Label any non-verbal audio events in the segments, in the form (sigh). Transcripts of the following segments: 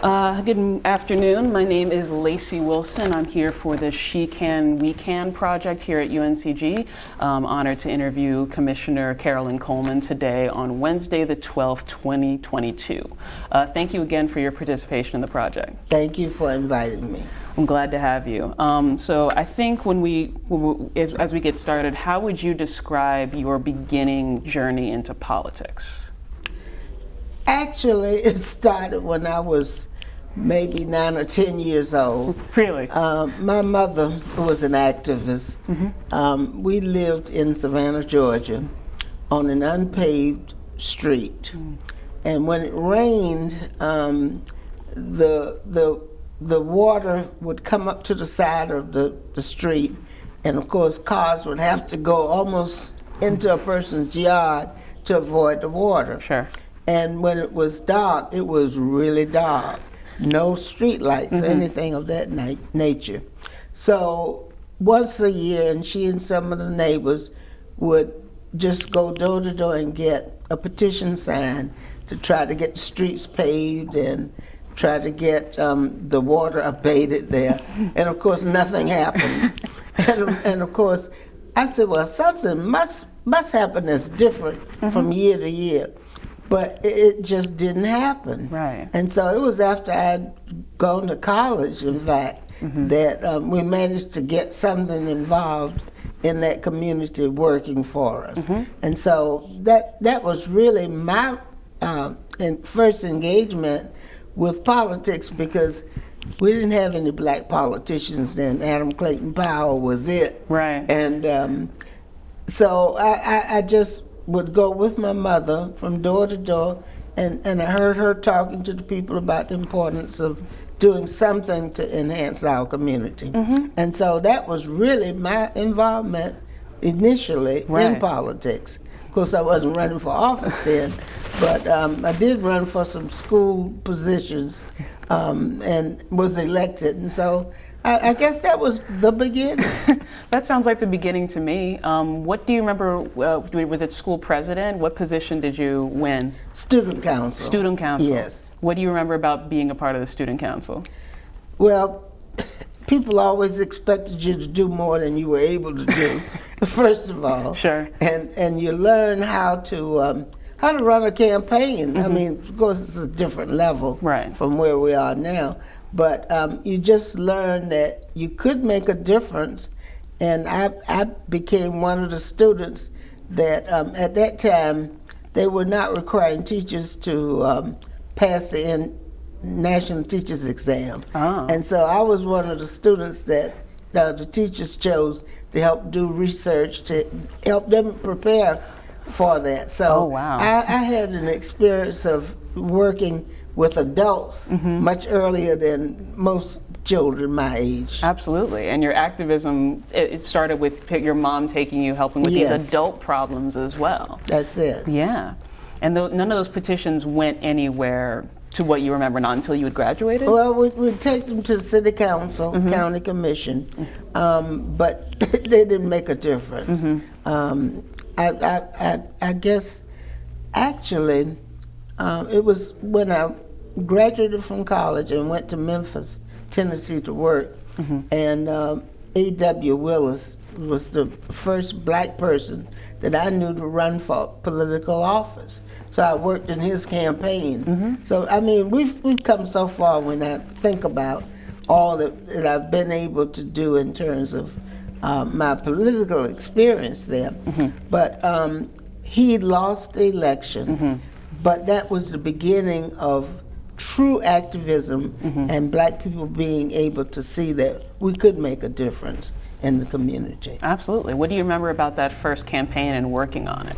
Uh, good afternoon. My name is Lacey Wilson. I'm here for the She Can, We Can project here at UNCG. I'm honored to interview Commissioner Carolyn Coleman today on Wednesday, the 12th, 2022. Uh, thank you again for your participation in the project. Thank you for inviting me. I'm glad to have you. Um, so I think when we, if, as we get started, how would you describe your beginning journey into politics? Actually, (laughs) it started when I was maybe nine or ten years old. Really? Um, my mother was an activist. Mm -hmm. um, we lived in Savannah, Georgia, on an unpaved street, mm. and when it rained, um, the the the water would come up to the side of the, the street, and of course, cars would have to go almost into a person's yard to avoid the water. Sure. And when it was dark, it was really dark. No street lights, mm -hmm. anything of that na nature. So once a year, and she and some of the neighbors would just go door to door and get a petition signed to try to get the streets paved and try to get um, the water abated there. (laughs) and of course, nothing happened. (laughs) and, and, of course, I said, well, something must must happen that's different mm -hmm. from year to year but it just didn't happen. Right. And so it was after I'd gone to college, in fact, mm -hmm. that um, we managed to get something involved in that community working for us. Mm -hmm. And so that that was really my um, first engagement with politics because we didn't have any black politicians then. Adam Clayton Powell was it. Right. And um, so I, I, I just would go with my mother from door to door, and, and I heard her talking to the people about the importance of doing something to enhance our community. Mm -hmm. And so that was really my involvement initially right. in politics. Of course, I wasn't running for office then, but um, I did run for some school positions um, and was elected. And so I, I guess that was the beginning. (laughs) that sounds like the beginning to me. Um, what do you remember? Uh, was it school president? What position did you win? Student council. Student council. Yes. What do you remember about being a part of the student council? Well, (laughs) people always expected you to do more than you were able to do. (laughs) first of all. Sure. And and you learn how to um, how to run a campaign. Mm -hmm. I mm-hmm. mean, of course, it's a different level right. from where we are now. But um, you just learn that you could make a difference. And I, I became one of the students that um, at that time, they were not requiring teachers to um, pass the in national teachers exam. Oh. And so I was one of the students that uh, the teachers chose to help do research, to help them prepare for that. So oh, wow. I, I had an experience of working with adults mm -hmm. much earlier than most children my age. Absolutely, and your activism, it, started with your mom taking you, helping with yes. these adult problems as well. That's it. Yeah, and none of those petitions went anywhere to what you remember, not until you had graduated? Well, we, would take them to the city council, mm -hmm. county commission, um, but (laughs) they didn't make a difference. Mm -hmm. um, I, I, I, I, guess, actually, um, it was when I graduated from college and went to Memphis, Tennessee to work. Mm -hmm. And um, A.W. Willis was the first black person that I knew to run for political office. So I worked in his campaign. Mm -hmm. So, I mean, we've, we've come so far when I think about all that, that I've been able to do in terms of uh, my political experience there. Mm -hmm. But um, he lost the election, mm-hmm. but that was the beginning of true activism mm -hmm. and black people being able to see that we could make a difference in the community. Absolutely. What do you remember about that first campaign and working on it?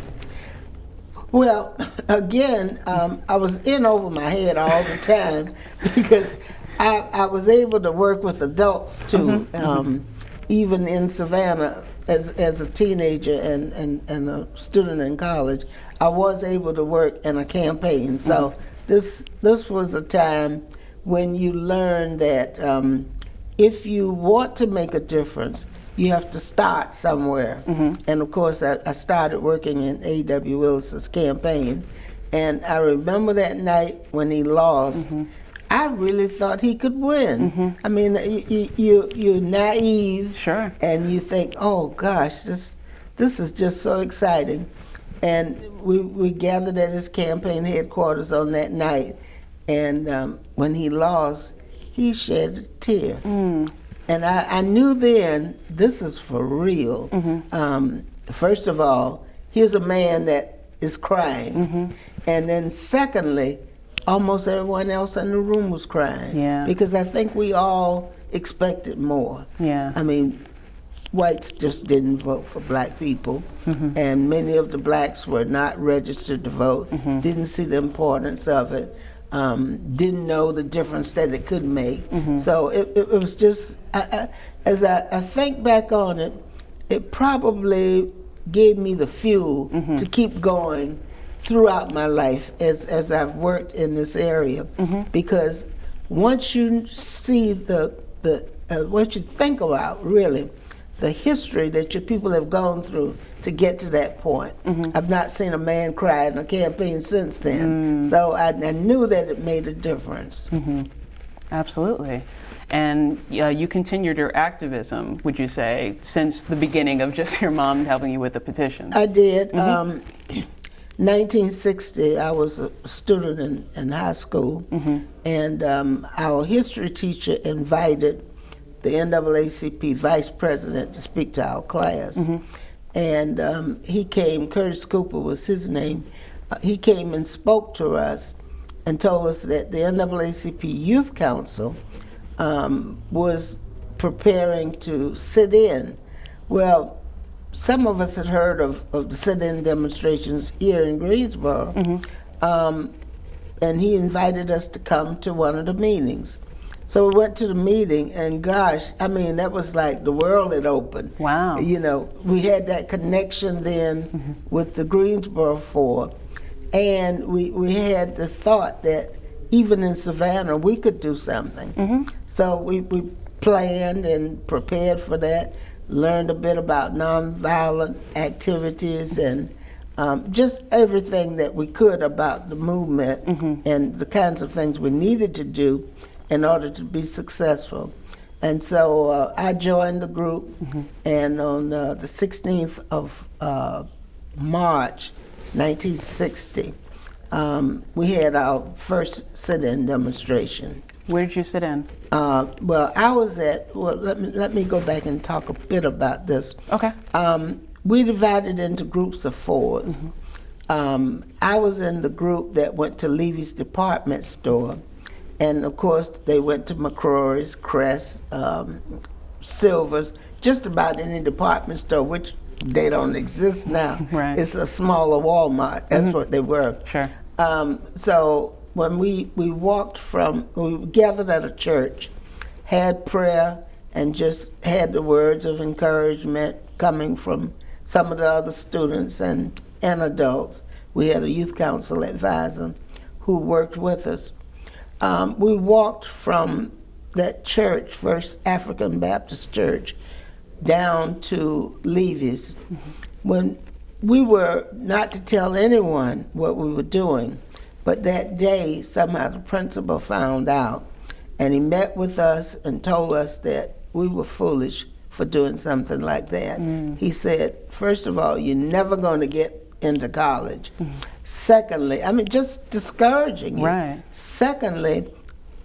Well, (laughs) again, um, I was in over my head all the time (laughs) because I, I, was able to work with adults too, mm -hmm. um, even in Savannah as, as a teenager and, and, and a student in college. I was able to work in a campaign. So. Mm -hmm this this was a time when you learn that um, if you want to make a difference, you have to start somewhere. Mm -hmm. And of course, I, I started working in A.W. Willis's campaign, and I remember that night when he lost. Mm -hmm. I really thought he could win. I mean, you, you, you, you're naive. Sure. And you think, oh gosh, this, this is just so exciting. And we, we gathered at his campaign headquarters on that night. And um, when he lost, he shed a tear. And I, I knew then this is for real. Um, first of all, here's a man that is crying. And then, secondly, almost everyone else in the room was crying. Yeah. Because I think we all expected more. Yeah. I mean, whites just didn't vote for black people, Mm-hmm. and many of the blacks were not registered to vote, Mm-hmm. didn't see the importance of it, um, didn't know the difference that it could make. Mm-hmm. So it, it, it was just, I, I, as I, I think back on it, it probably gave me the fuel Mm-hmm. to keep going throughout my life as, as I've worked in this area. Mm-hmm. Because once you see the, the uh, what you think about really the history that your people have gone through to get to that point. Mm-hmm. I've not seen a man cry in a campaign since Mm. then. So I, I knew that it made a difference. Mm-hmm. Absolutely. And uh, you continued your activism, would you say, since the beginning of just your mom helping you with the petitions? I did. Mm-hmm. Um, (clears throat) 1960, I was a student in, in high school, Mm-hmm. and um, our history teacher invited the NAACP vice president to speak to our class. Mm-hmm. And um, he came, Curtis Cooper was his name. Uh, he came and spoke to us and told us that the NAACP Youth Council um, was preparing to sit in. Well, some of us had heard of, of the sit-in demonstrations here in Greensboro, um, and he invited us to come to one of the meetings. So we went to the meeting, and gosh, I mean, that was like the world had opened. Wow. You know, we had that connection then mm-hmm. with the Greensboro Four, and we, we had the thought that even in Savannah, we could do something. Mm-hmm. So we, we planned and prepared for that, learned a bit about nonviolent activities and um, just everything that we could about the movement mm-hmm. and the kinds of things we needed to do in order to be successful. And so uh, I joined the group, and on uh, the 16th of uh, March 1960, um, we had our first sit in demonstration. Where did you sit in? Uh, well, I was at, well, let me, let me go back and talk a bit about this. Okay. Um, we divided into groups of 4s Um, I was in the group that went to Levy's department store. And of course, they went to McCrory's, Kress, um, Silver's, just about any department store, which they don't exist now. (laughs) Right. It's a smaller Walmart. That's what they were. Sure. Um, so when we, we walked from, we gathered at a church, had prayer, and just had the words of encouragement coming from some of the other students and, and adults. We had a youth council advisor who worked with us. Um, we walked from that church, First African Baptist Church, down to Levy's. When we were not to tell anyone what we were doing, but that day somehow the principal found out, and he met with us and told us that we were foolish for doing something like that. He said, first of all, you're never going to get into college. Secondly, I mean, just discouraging you. Right. Secondly,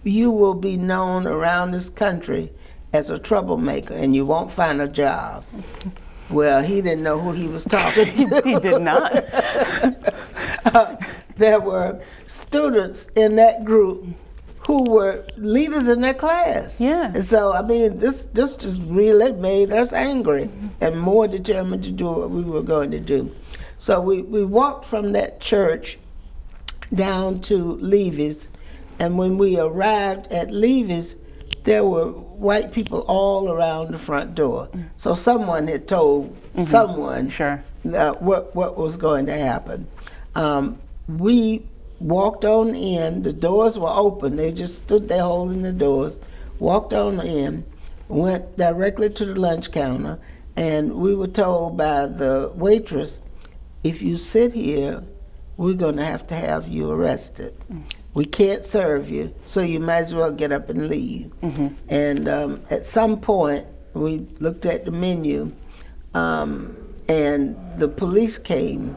you will be known around this country as a troublemaker and you won't find a job. Well, he didn't know who he was (laughs) talking to. he did not. (laughs) Uh, there were students in that group who were leaders in their class. Yeah. And so, I mean, this this just really made us angry and more determined to do what we were going to do. So we, we walked from that church down to Levy's, and when we arrived at Levy's, there were white people all around the front door. So someone had told someone Sure. uh, what what was going to happen. Um, we walked on in. The doors were open. They just stood there holding the doors. Walked on in, went directly to the lunch counter, and we were told by the waitress, "If you sit here, we're going to have to have you arrested." we can't serve you, so you might as well get up and leave. And um, at some point, we looked at the menu, um, and the police came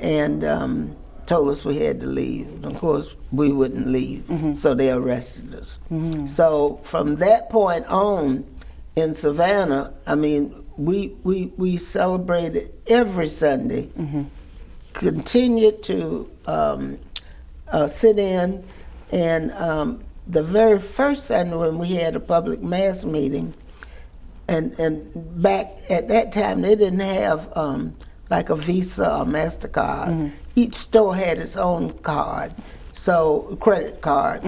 and um, told us we had to leave. And of course, we wouldn't leave, so they arrested us. So from that point on, in Savannah, I mean, we we we celebrated every Sunday. Continued to um, uh, sit in, and um, the very first Sunday when we had a public mass meeting, and and back at that time they didn't have um, like a Visa or Mastercard. Each store had its own card, so credit card.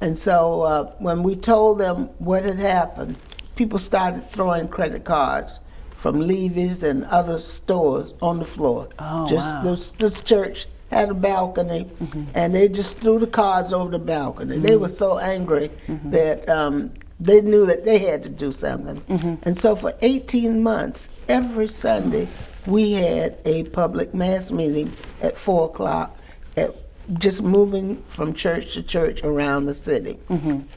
And so uh, when we told them what had happened, people started throwing credit cards from Levy's and other stores on the floor. Oh, just wow. this, this church had a balcony, mm-hmm. and they just threw the cards over the balcony. They mm-hmm. were so angry mm-hmm. that um, they knew that they had to do something. And so for 18 months, every Sunday, we had a public mass meeting at 4 o'clock, at, just moving from church to church around the city.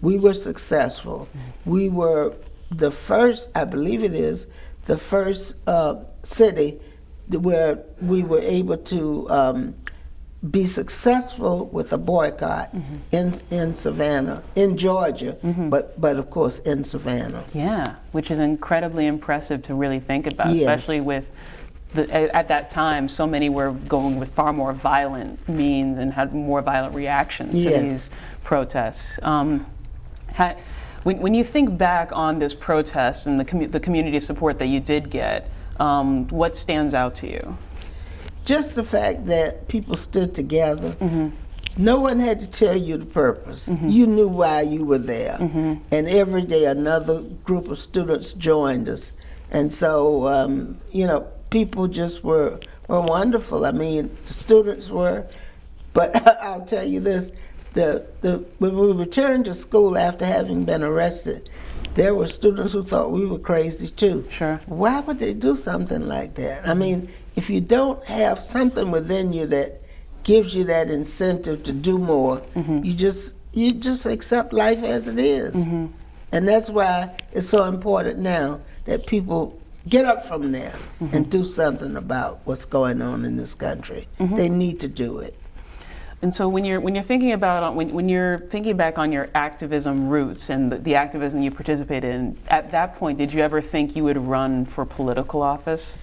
We were successful. We were the first, I believe it is, the first uh, city where we were able to um, be successful with a boycott in in Savannah, in Georgia, but but of course in Savannah. Yeah, which is incredibly impressive to really think about, Yes. especially with the, at that time, so many were going with far more violent means and had more violent reactions to these protests. Um, ha- when, when you think back on this protest and the, commu- the community support that you did get, um, what stands out to you? Just the fact that people stood together. No one had to tell you the purpose. You knew why you were there. And every day another group of students joined us. And so, um, you know, people just were, were wonderful. I mean, students were. But (laughs) I'll tell you this, the, the, when we returned to school after having been arrested, there were students who thought we were crazy too. Sure. Why would they do something like that? I mean, if you don't have something within you that gives you that incentive to do more, mm-hmm. you just you just accept life as it is. Mm-hmm. And that's why it's so important now that people get up from there mm-hmm. and do something about what's going on in this country. They need to do it. And so when you're when you're thinking about uh, when, when you're thinking back on your activism roots and the, the activism you participated in, at that point, did you ever think you would run for political office?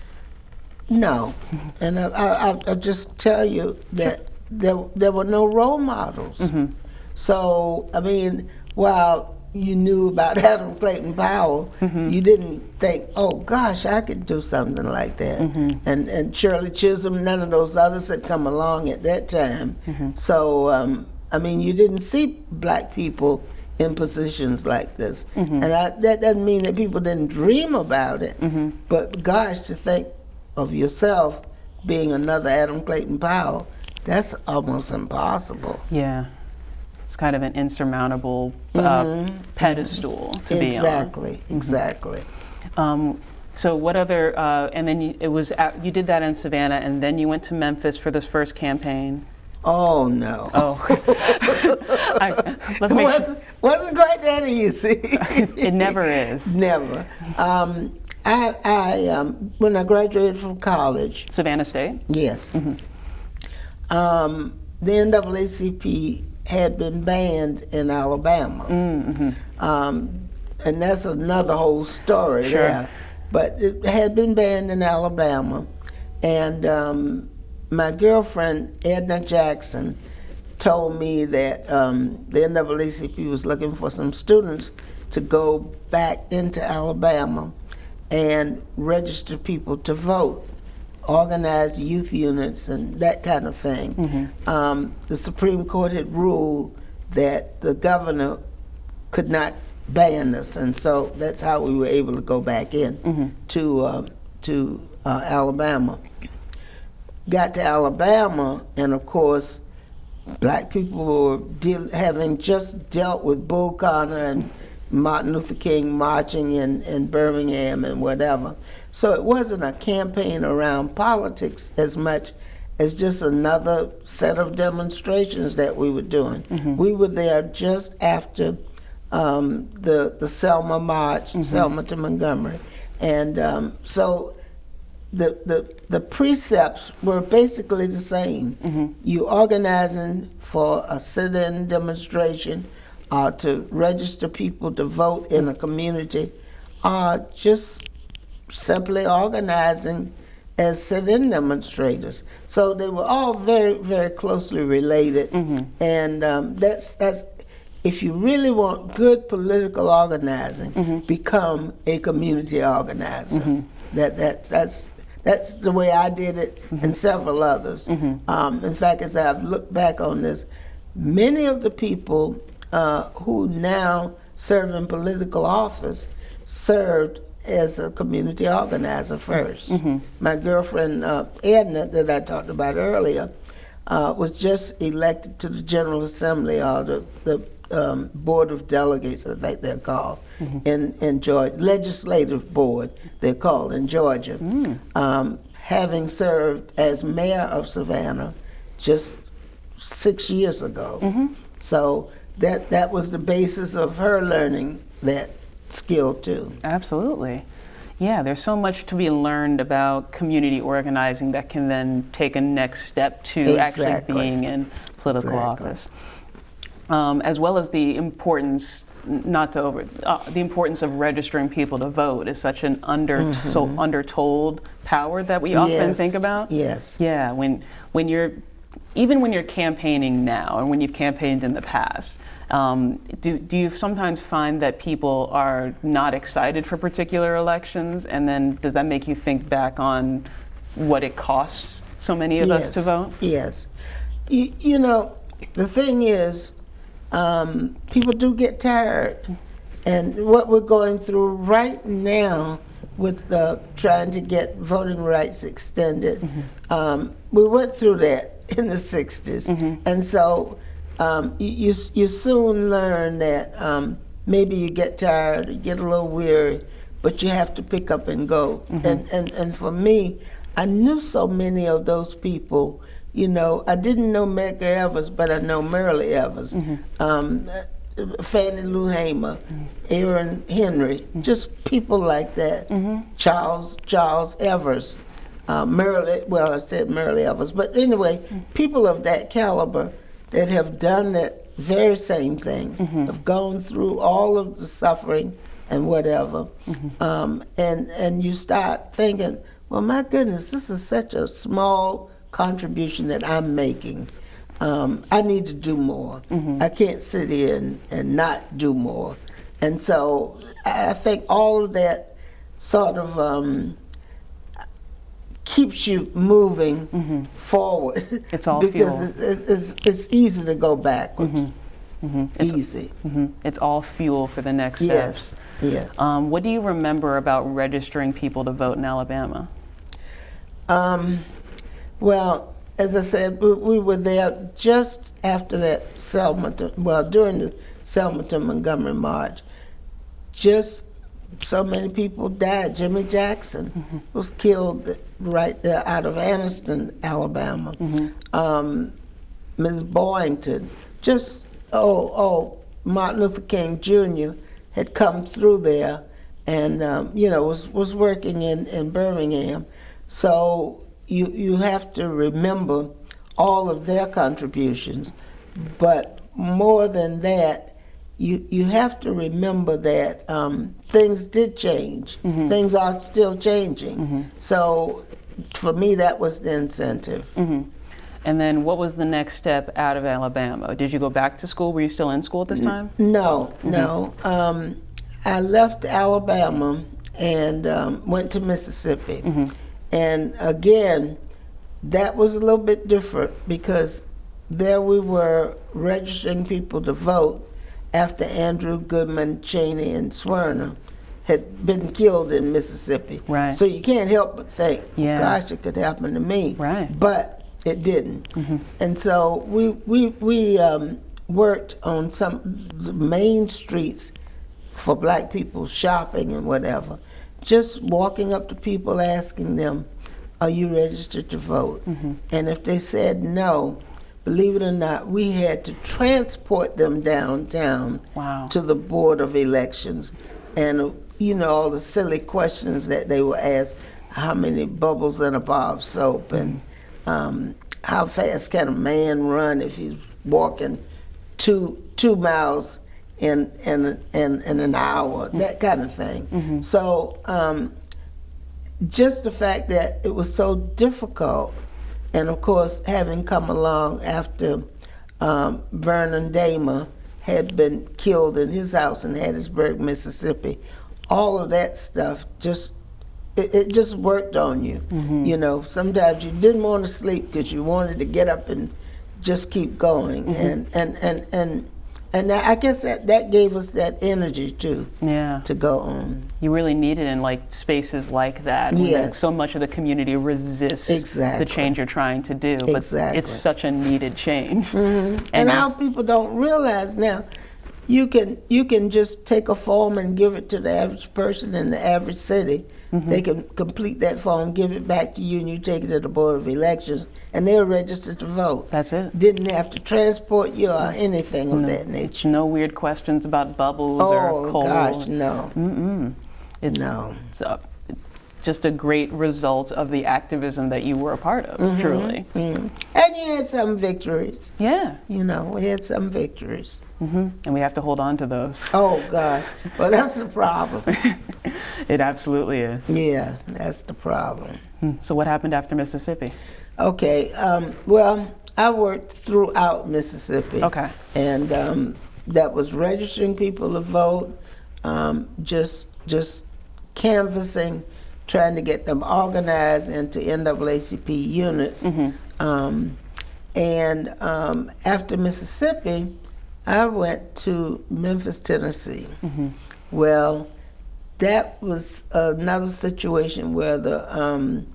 No, (laughs) and I, I, I- I'll just tell you that there, there were no role models. Mm-hmm. So, I mean, while you knew about (laughs) Adam Clayton Powell, mm-hmm. you didn't think, oh gosh, I could do something like that. Mm-hmm. And, and Shirley Chisholm, none of those others had come along at that time. Mm-hmm. So, um, I mean, you didn't see black people in positions like this. And I, that doesn't mean that people didn't dream about it, but gosh, to think of yourself being another Adam Clayton Powell, that's almost impossible. Yeah, it's kind of an insurmountable uh, pedestal to be on. exactly, exactly. Um, so what other? Uh, and then you, it was at, you did that in Savannah, and then you went to Memphis for this first campaign. Oh no. Oh, (laughs) I, let's It make wasn't, wasn't quite that easy. (laughs) It never is. Never. Um, I, I um, when I graduated from college, Savannah State. yes, um, the NAACP had been banned in Alabama, um, and that's another whole story Sure. there. But it had been banned in Alabama, and um, my girlfriend Edna Jackson told me that um, the NAACP was looking for some students to go back into Alabama and register people to vote, organize youth units, and that kind of thing. Um, the Supreme Court had ruled that the governor could not ban us, and so that's how we were able to go back in to uh, to uh, Alabama. Got to Alabama, and of course, black people were deal, having just dealt with Bull Connor and Martin Luther King marching in, in Birmingham and whatever. So it wasn't a campaign around politics as much as just another set of demonstrations that we were doing. We were there just after um, the the Selma March, Selma to Montgomery, and um, so the, the the precepts were basically the same. You organizing for a sit-in demonstration, uh, to register people to vote in a community, or just simply organizing as sit-in demonstrators. So they were all very, very closely related, and um, that's that's. If you really want good political organizing, become a community organizer. That that that's that's the way I did it, and several others. Um, in fact, as I've looked back on this, many of the people uh, who now serve in political office served as a community organizer 1st My girlfriend uh, Edna, that I talked about earlier, uh, was just elected to the General Assembly or the, the um, Board of Delegates, I think they're called, in, in Georgia, Legislative Board, they're called in Georgia. Um, having served as mayor of Savannah just six years ago. So that, that was the basis of her learning that skill too. Absolutely. Yeah, there's so much to be learned about community organizing that can then take a next step to actually being in political Exactly. office. Um, as well as the importance, not to over, uh, the importance of registering people to vote is such an under, so undertold power that we often Mm-hmm. Yes, think about. yes. Yeah, when when you're even when you're campaigning now and when you've campaigned in the past, um, do, do you sometimes find that people are not excited for particular elections? And then does that make you think back on what it costs so many of us to vote? Yes. You, you know, the thing is, um, people do get tired. And what we're going through right now with uh, trying to get voting rights extended, um, we went through that in the 60s. And so um, you, you, soon learn that um, maybe you get tired, you get a little weary, but you have to pick up and go. And, and, and for me, I knew so many of those people. You know, I didn't know Medgar Evers, but I know Myrlie Evers, um, uh, Fannie Lou Hamer, Aaron Henry, just people like that. Charles Charles Evers, uh, Myrlie. Well, I said Myrlie Evers, but anyway, people of that caliber that have done that very same thing, have gone through all of the suffering and whatever, um, and and you start thinking, well, my goodness, this is such a small contribution that I'm making. Um, I need to do more. I can't sit here and, and not do more. And so I I think all of that sort of um, keeps you moving forward. It's all because fuel. It's, it's, it's, it's easy to go backwards. It's- Easy. hmm It's all fuel for the next Yes. steps. Yes. Um, what do you remember about registering people to vote in Alabama? Um, well, as I said, we, we were there just after that Selma, to, well, during the Selma to Montgomery March. Just so many people died. Jimmy Jackson was killed right there out of Anniston, Alabama. Um, Ms. Boynton, just, oh, oh, Martin Luther King Jr. had come through there and, um, you know, was, was working in, in Birmingham. So you, you have to remember all of their contributions. But more than that, you, you have to remember that um, things did change. Things are still changing. So for me, that was the incentive. And then what was the next step out of Alabama? Did you go back to school? Were you still in school at this time? No, no. Um, I left Alabama and um, went to Mississippi. And again, that was a little bit different because there we were registering people to vote after Andrew Goodman, Chaney, and Schwerner had been killed in Mississippi. Right. So you can't help but think, Yeah. gosh, it could happen to me. Right. But it didn't. And so we we we um, worked on some the main streets for black people shopping and whatever. Just walking up to people asking them, are you registered to vote? And if they said no, believe it or not, we had to transport them downtown Wow. to the Board of Elections. And, uh, you know, all the silly questions that they were asked, how many bubbles in a bar of soap and um, how fast can a man run if he's walking two, two miles in, in, in, in an hour, that kind of thing. So um, just the fact that it was so difficult, and of course, having come along after um, Vernon Dahmer had been killed in his house in Hattiesburg, Mississippi, all of that stuff just it, it just worked on you. You know, sometimes you didn't want to sleep because you wanted to get up and just keep going, and and and and. And I guess that, that gave us that energy too, Yeah. to go on. You really need it in like spaces like that. Yes. So much of the community resists Exactly. the change you're trying to do. But Exactly. it's such a needed change. Mm-hmm. (laughs) And, And now people don't realize now you can you can just take a form and give it to the average person in the average city. They can complete that form, give it back to you, and you take it to the Board of Elections, and they're registered to vote. That's it. Didn't have to transport you or mm. anything of that nature. No weird questions about bubbles or Oh gosh, no, It's, no. it's a, just a great result of the activism that you were a part of, Mm-hmm. truly. Mm. And you had some victories. Yeah. You know, we had some victories. Mm -hmm. And we have to hold on to those. Oh God, well that's the problem. (laughs) It absolutely is. yes, that's the problem. Hmm. So, what happened after Mississippi? Okay, um, well, I worked throughout Mississippi. Okay. And um, that was registering people to vote, um, just just canvassing, trying to get them organized into NAACP units. Um, and um, after Mississippi, I went to Memphis, Tennessee. Well, that was another situation where the um,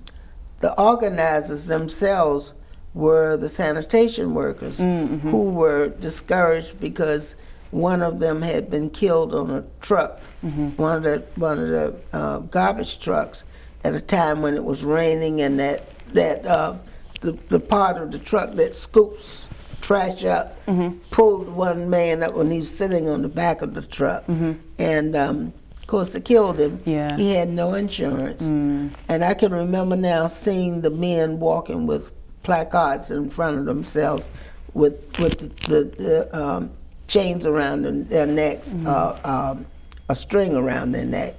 the organizers themselves were the sanitation workers who were discouraged because one of them had been killed on a truck, one of the one of the uh, garbage trucks, at a time when it was raining and that that uh, the the part of the truck that scoops trash up pulled one man up when he was sitting on the back of the truck, and um, of course it killed him. Yeah. He had no insurance. And I can remember now seeing the men walking with placards in front of themselves with, with the, the, the um, chains around their necks, uh, um, a string around their neck,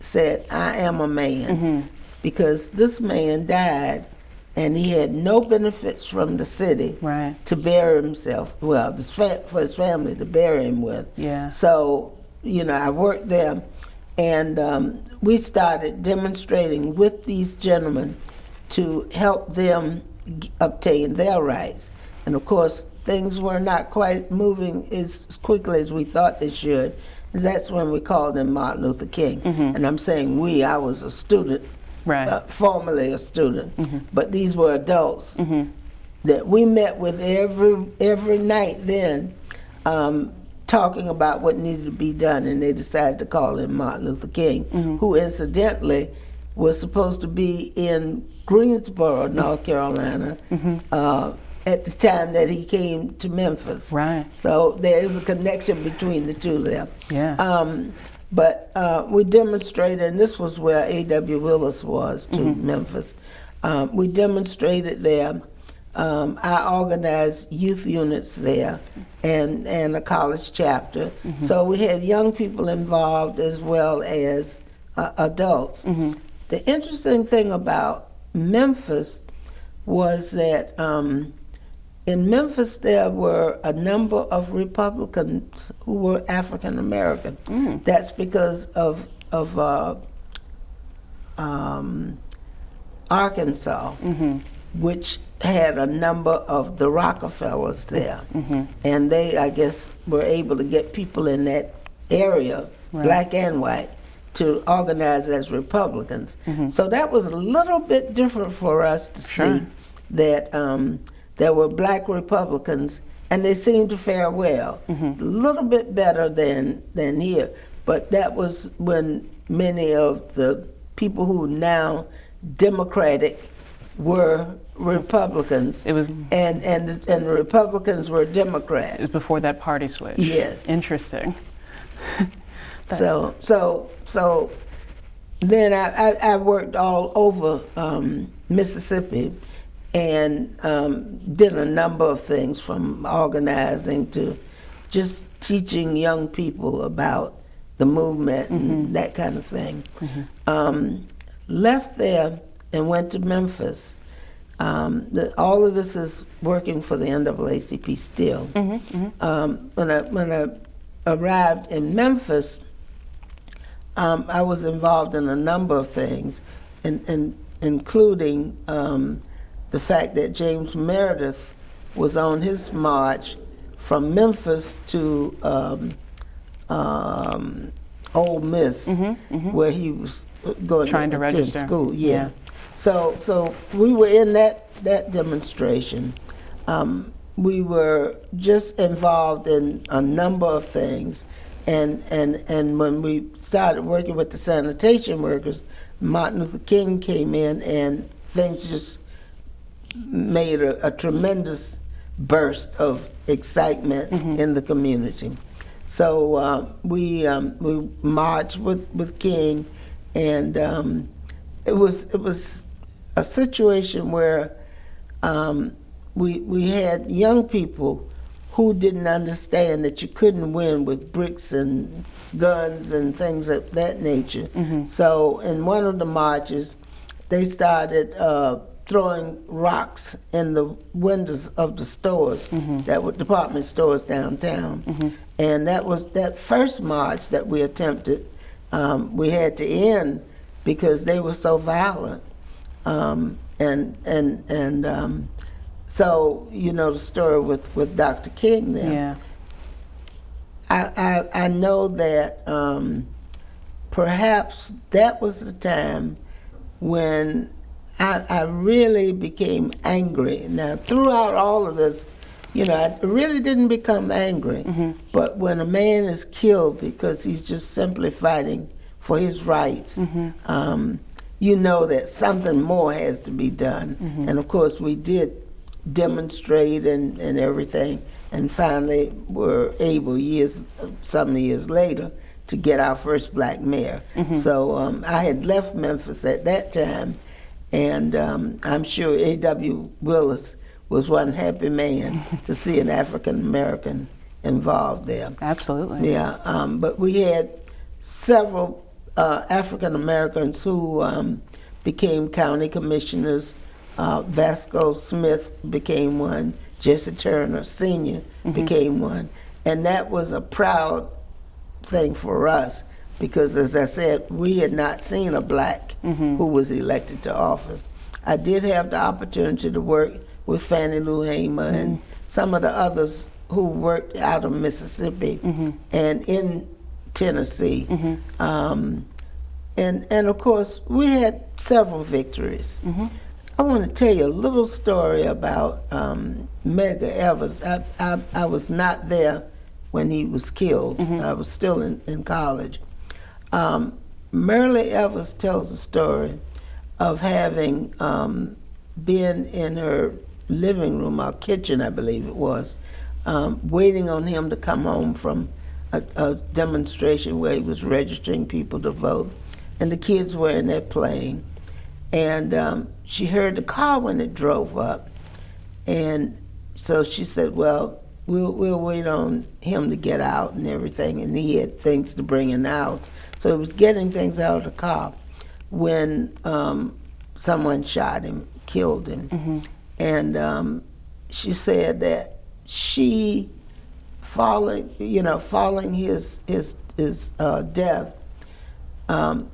said, I am a man. Because this man died and he had no benefits from the city Right. to bury himself, well, for his family to bury him with. Yeah. So, you know, I worked there, and um, we started demonstrating with these gentlemen to help them g- obtain their rights. And of course, things were not quite moving as quickly as we thought they should. That's when we called him Martin Luther King. And I'm saying we, I was a student, Right. uh, formerly a student, but these were adults that we met with every every night then, um, talking about what needed to be done, and they decided to call him Martin Luther King, who incidentally was supposed to be in Greensboro, North Carolina, uh, at the time that he came to Memphis. Right. So there is a connection between the two there. Yeah. Um, but uh, we demonstrated, and this was where A.W. Willis was to Memphis. Um, we demonstrated there. Um, I organized youth units there and, and a college chapter. So we had young people involved as well as uh, adults. The interesting thing about Memphis was that um, in Memphis, there were a number of Republicans who were African American. That's because of of uh, um, Arkansas, which had a number of the Rockefellers there, and they, I guess, were able to get people in that area, black and white, to organize as Republicans. So that was a little bit different for us to Sure. see that um, there were black Republicans, and they seemed to fare well, a little bit better than than here. But that was when many of the people who now Democratic were Republicans, It was, and and the, and the Republicans were Democrats. it was before that party switch. Yes. Interesting. (laughs) So so so then I, I, I worked all over um, Mississippi and um, did a number of things from organizing to just teaching young people about the movement and that kind of thing. Um, left there and went to Memphis. Um, the, all of this is working for the NAACP still. Um, when I when I arrived in Memphis, um, I was involved in a number of things, in, in, including um, the fact that James Meredith was on his march from Memphis to um, um, Ole Miss, where he was going Trying to attend register. school. Yeah. Yeah. So, so we were in that that demonstration. Um, we were just involved in a number of things, and and and when we started working with the sanitation workers, Martin Luther King came in, and things just made a, a tremendous burst of excitement in the community. So uh, we um, we marched with, with King, and um, it was it was a situation where um, we we had young people who didn't understand that you couldn't win with bricks and guns and things of that nature. So in one of the marches, they started uh, throwing rocks in the windows of the stores that were department stores downtown. And that was that first march that we attempted. Um, we had to end because they were so violent. Um, and and and um, so you know the story with, with Dr. King there. Yeah. I, I, I know that um, perhaps that was the time when I, I really became angry. Now, throughout all of this, you know, I really didn't become angry. But when a man is killed because he's just simply fighting for his rights, um, you know that something more has to be done. And of course, we did demonstrate and, and everything, and finally were able years, some years later, to get our first black mayor. So um, I had left Memphis at that time, and um, I'm sure A.W. Willis was one happy man (laughs) to see an African American involved there. Absolutely. Yeah, um, but we had several uh, African Americans who um, became county commissioners. Uh, Vasco Smith became one. Jesse Turner Sr. became one. And that was a proud thing for us because, as I said, we had not seen a black mm-hmm. who was elected to office. I did have the opportunity to work with Fannie Lou Hamer and mm-hmm. some of the others who worked out of Mississippi mm-hmm. and in Tennessee. Um, and, and of course, we had several victories. I want to tell you a little story about um, Medgar Evers. I, I, I was not there when he was killed. I was still in, in college. Um, Myrlie Evers tells a story of having um, been in her living room, our kitchen, I believe it was, um, waiting on him to come home from a, a demonstration where he was registering people to vote. And the kids were in there playing. And um, she heard the car when it drove up. And so she said, Well, we'll, we'll wait on him to get out and everything. And he had things to bring in out. So he was getting things out of the car when um, someone shot him, killed him. And um, she said that she, following, you know, following his, his, his uh, death, um,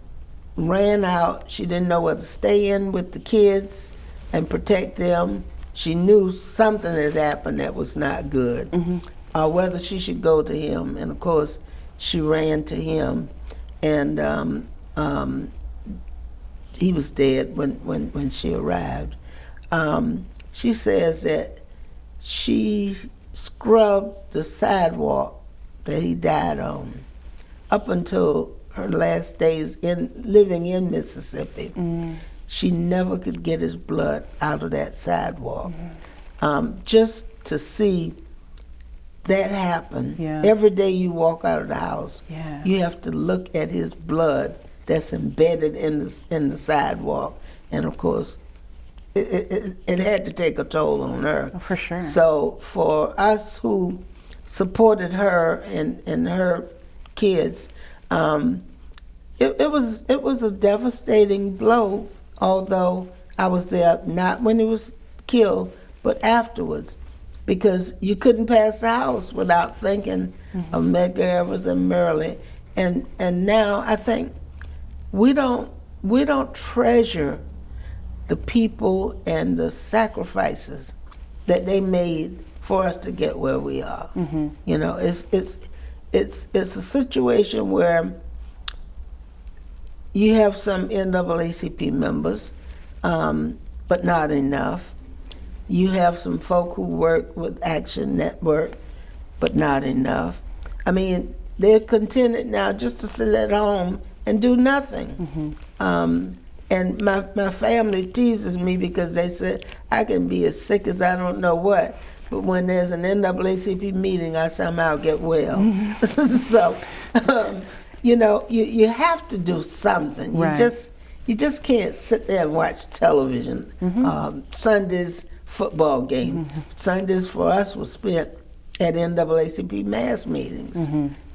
ran out. She didn't know where to stay in with the kids and protect them. She knew something had happened that was not good, or whether she should go to him. And of course, she ran to him, and um, um, he was dead when, when, when she arrived. Um, she says that she scrubbed the sidewalk that he died on up until her last days in living in Mississippi. She never could get his blood out of that sidewalk. Um, just to see that happen, Yeah. every day you walk out of the house, Yeah. you have to look at his blood that's embedded in the in the sidewalk, and of course, it, it, it- it had to take a toll on her. Oh, for sure. So for us who supported her and, and her kids, um, it, it was it was a devastating blow. Although I was there not when he was killed, but afterwards, because you couldn't pass the house without thinking of mm-hmm. Medgar Evers and Myrlie, and and now I think we don't we don't treasure the people and the sacrifices that they made for us to get where we are. Mm-hmm. You know, it's it's it's it's a situation where you have some NAACP members, um, but not enough. You have some folk who work with Action Network, but not enough. I mean, they're contented now just to sit at home and do nothing. Um, and my, my family teases me because they said I can be as sick as I don't know what, but when there's an NAACP meeting, I somehow get well. (laughs) so, um, you know, you, you have to do mm-hmm. something. Right. You just you just can't sit there and watch television. Mm-hmm. Um, Sundays football game. Mm-hmm. Sundays for us was spent at NAACP mass meetings.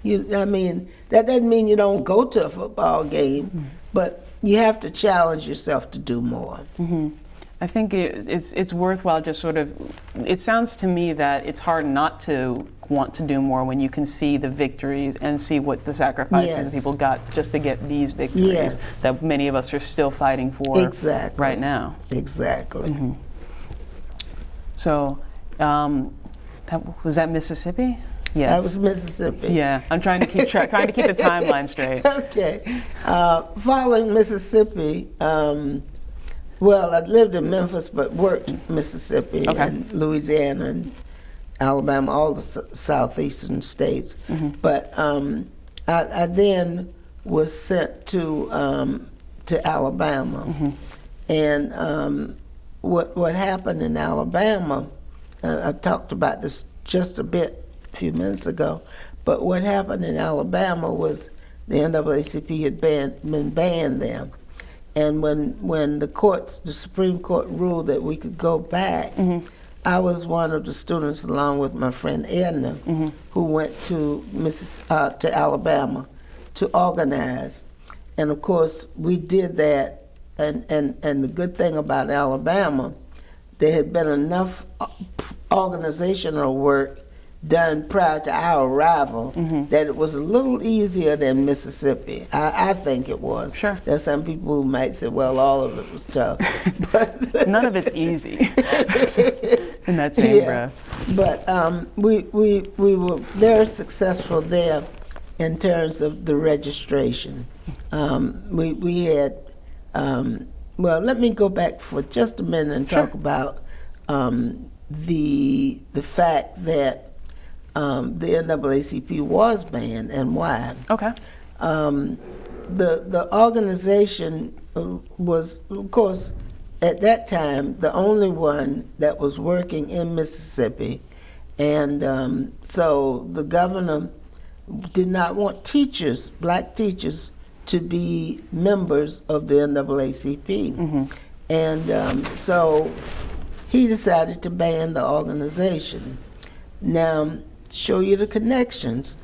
You, I mean, that doesn't mean you don't go to a football game, but you have to challenge yourself to do more. I think it, it's it's worthwhile just sort of. It sounds to me that it's hard not to want to do more when you can see the victories and see what the sacrifices Yes. people got just to get these victories Yes. that many of us are still fighting for Exactly. right now. Exactly. So, um, that, was that Mississippi? Yes. That was Mississippi. yeah, I'm trying to keep tra- trying to keep the (laughs) timeline straight. okay. Uh, following Mississippi, um, well, I lived in Memphis but worked in Mississippi Okay. and Louisiana and Alabama, all the s- southeastern states. Mm-hmm. But um, I, I then was sent to um, to Alabama, Mm-hmm. and um, what what happened in Alabama? Uh, I talked about this just a bit a few minutes ago, but what happened in Alabama was the NAACP had banned, been banned there, and when when the courts, the Supreme Court ruled that we could go back, I was one of the students, along with my friend Edna, who went to Missis, uh, to Alabama to organize, and of course we did that. And, and, and the good thing about Alabama, there had been enough uh, organizational work done prior to our arrival that it was a little easier than Mississippi. I, I think it was. Sure. There's some people who might say, well, all of it was tough. (laughs) but None of it's easy (laughs) in that same yeah. breath. But um, we, we, we were very successful there in terms of the registration. Um, we, we had, um, well, let me go back for just a minute and Sure. talk about um, the, the fact that um, the NAACP was banned and why Okay. um, the the organization uh, was, of course, at that time the only one that was working in Mississippi, and um, so the governor did not want teachers, black teachers, to be members of the NAACP, and um, so he decided to ban the organization. Now, show you the connections.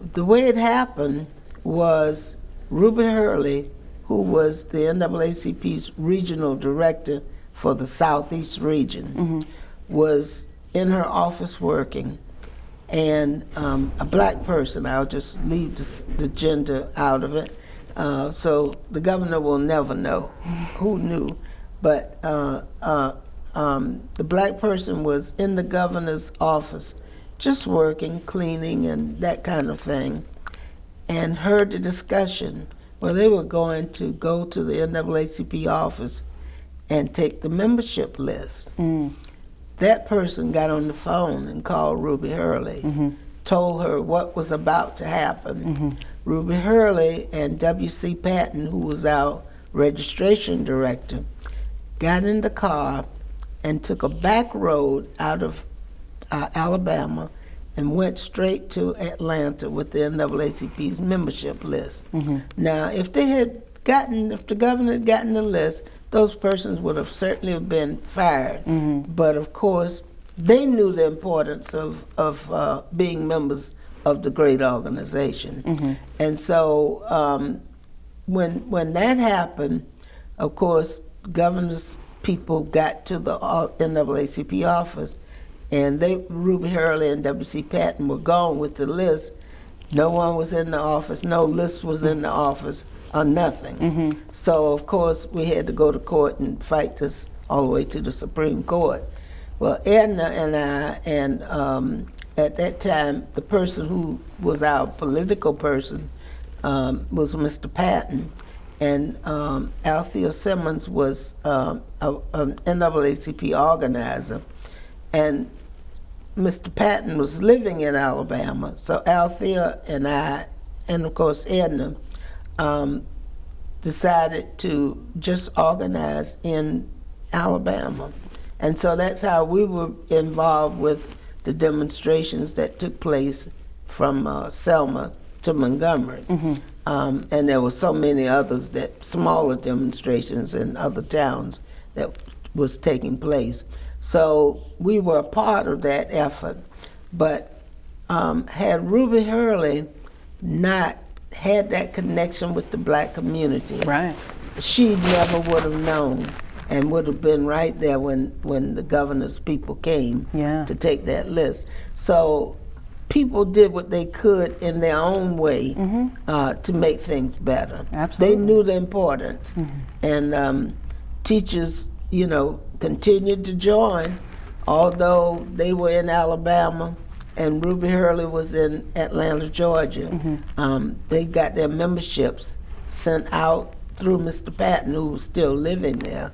The way it happened was Ruby Hurley, who was the NAACP's regional director for the Southeast region, was in her office working, and um, a black person, I'll just leave the, the gender out of it, uh, so the governor will never know (laughs) who knew, but uh, uh, um, the black person was in the governor's office just working, cleaning, and that kind of thing, and heard the discussion where they were going to go to the NAACP office and take the membership list. Mm. That person got on the phone and called Ruby Hurley, mm-hmm. told her what was about to happen. Mm-hmm. Ruby Hurley and W.C. Patton, who was our registration director, got in the car and took a back road out of uh, Alabama and went straight to Atlanta with the NAACP's membership list. Now, if they had gotten, if the governor had gotten the list, those persons would have certainly have been fired. But of course, they knew the importance of, of uh, being members of the great organization. And so um, when, when that happened, of course, governor's people got to the uh, NAACP office, and they, Ruby Hurley and W.C. Patton were gone with the list. No one was in the office, no list was in the office, or nothing. So, of course, we had to go to court and fight this all the way to the Supreme Court. Well, Edna and I, and um, at that time, the person who was our political person um, was Mr. Patton, and um, Althea Simmons was um, a, an NAACP organizer, and Mr. Patton was living in Alabama. So Althea and I, and of course Edna, um, decided to just organize in Alabama. And so that's how we were involved with the demonstrations that took place from uh, Selma to Montgomery. Um, and there were so many others that smaller demonstrations in other towns that was taking place. So we were a part of that effort. But um, had Ruby Hurley not had that connection with the black community, Right. she never would have known and would have been right there when, when the governor's people came Yeah. to take that list. So people did what they could in their own way uh, to make things better. Absolutely. They knew the importance. And um, teachers, you know, continued to join, although they were in Alabama and Ruby Hurley was in Atlanta, Georgia. Um, they got their memberships sent out through Mr. Patton, who was still living there,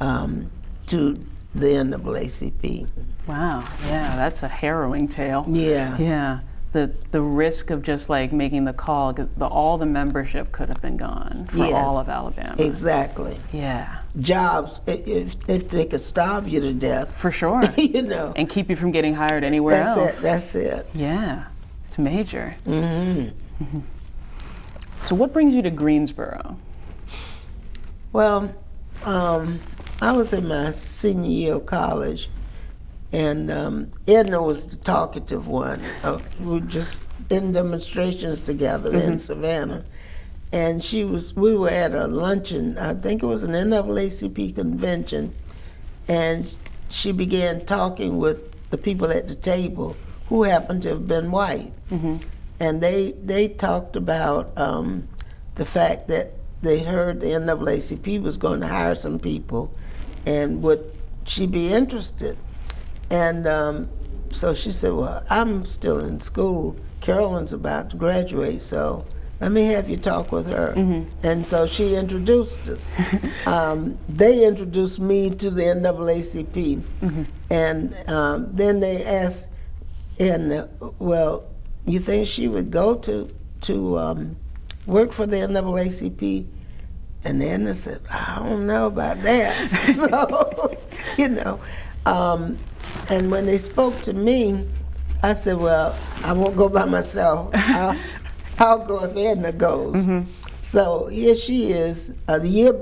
um, to the NAACP. Wow. Yeah, that's a harrowing tale. Yeah. Yeah. The, the risk of just like making the call, the, all the membership could have been gone for Yes. all of Alabama. Exactly. Yeah, Jobs, if, if they could starve you to death, for sure. (laughs) you know. and keep you from getting hired anywhere that's else. it. That's it. yeah, it's major. hmm So, what brings you to Greensboro? Well, um, I was in my senior year of college, and um, Edna was the talkative one. Uh, we were just in demonstrations together in Savannah, and she was. We were at a luncheon. I think it was an NAACP convention, and she began talking with the people at the table who happened to have been white, and they they talked about um, the fact that they heard the NAACP was going to hire some people, and would she be interested? And um, so she said, "Well, I'm still in school. Carolyn's about to graduate, so." Let me have you talk with her. And so she introduced us. (laughs) um, they introduced me to the NAACP. And um, then they asked, and well, you think she would go to to um, work for the NAACP? And then I said, I don't know about that. (laughs) so, (laughs) you know, um, and when they spoke to me, I said, well, I won't go by myself. I'll, Go if Edna goes. Mm-hmm. So here she is, a year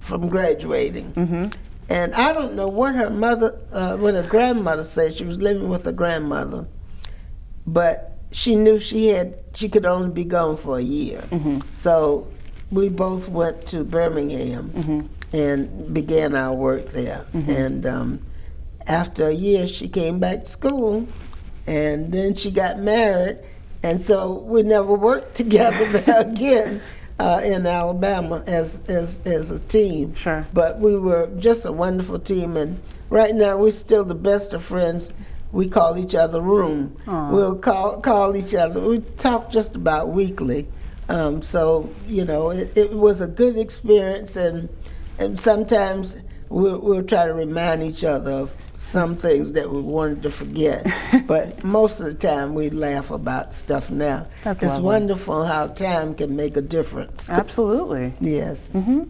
from graduating. Mm-hmm. And I don't know what her mother, uh, what her grandmother said. She was living with her grandmother, but she knew she had she could only be gone for a year. Mm-hmm. So we both went to Birmingham and began our work there. And um, after a year, she came back to school, and then she got married, and so we never worked together (laughs) again. Uh, in Alabama as, as as a team, Sure. but we were just a wonderful team, and right now we're still the best of friends. We call each other room. Aw. We'll call call each other. We talk just about weekly. Um, so you know, it, it was a good experience, and and sometimes we'll, we'll try to remind each other of some things that we wanted to forget. (laughs) but most of the time, we laugh about stuff now. That's it's lovely. wonderful how time can make a difference. Absolutely. Yes. Mm -hmm.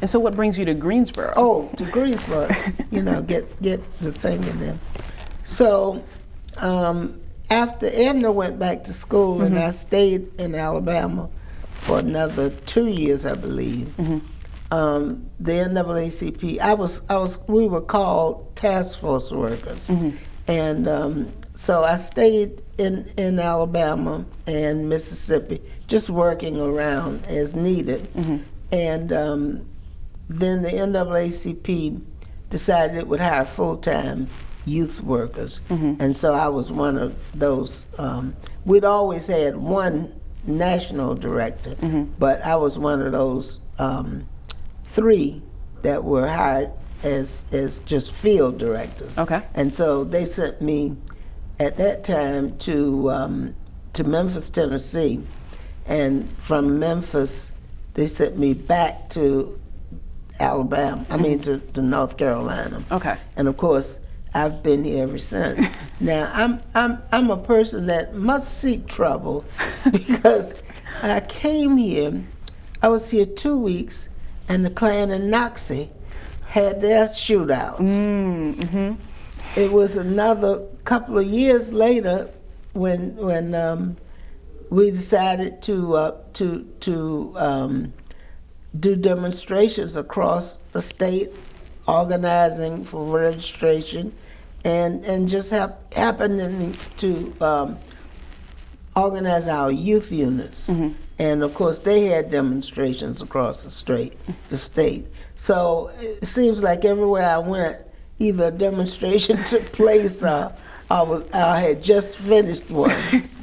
And so, what brings you to Greensboro? Oh, to Greensboro, (laughs) you know, get get the thing in there. So um, after Edna went back to school, and I stayed in Alabama for another two years, I believe. Um, the NAACP, I was, I was, we were called task force workers, and um, so I stayed in in Alabama and Mississippi, just working around as needed, and. Um, then the NAACP decided it would hire full-time youth workers, and so I was one of those. Um, we'd always had one national director, but I was one of those um, three that were hired as as just field directors. Okay. And so they sent me at that time to um, to Memphis, Tennessee, and from Memphis they sent me back to Alabama. I mean to, to North Carolina. Okay. And of course, I've been here ever since. (laughs) now I'm I'm I'm a person that must seek trouble (laughs) because I came here. I was here two weeks, and the Klan and Nazi had their shootouts. It was another couple of years later when when um, we decided to uh, to to um, do demonstrations across the state, organizing for registration, and and just hap- happening to um, organize our youth units. And of course, they had demonstrations across the state. The state. So it seems like everywhere I went, either a demonstration (laughs) took place or I was I had just finished one.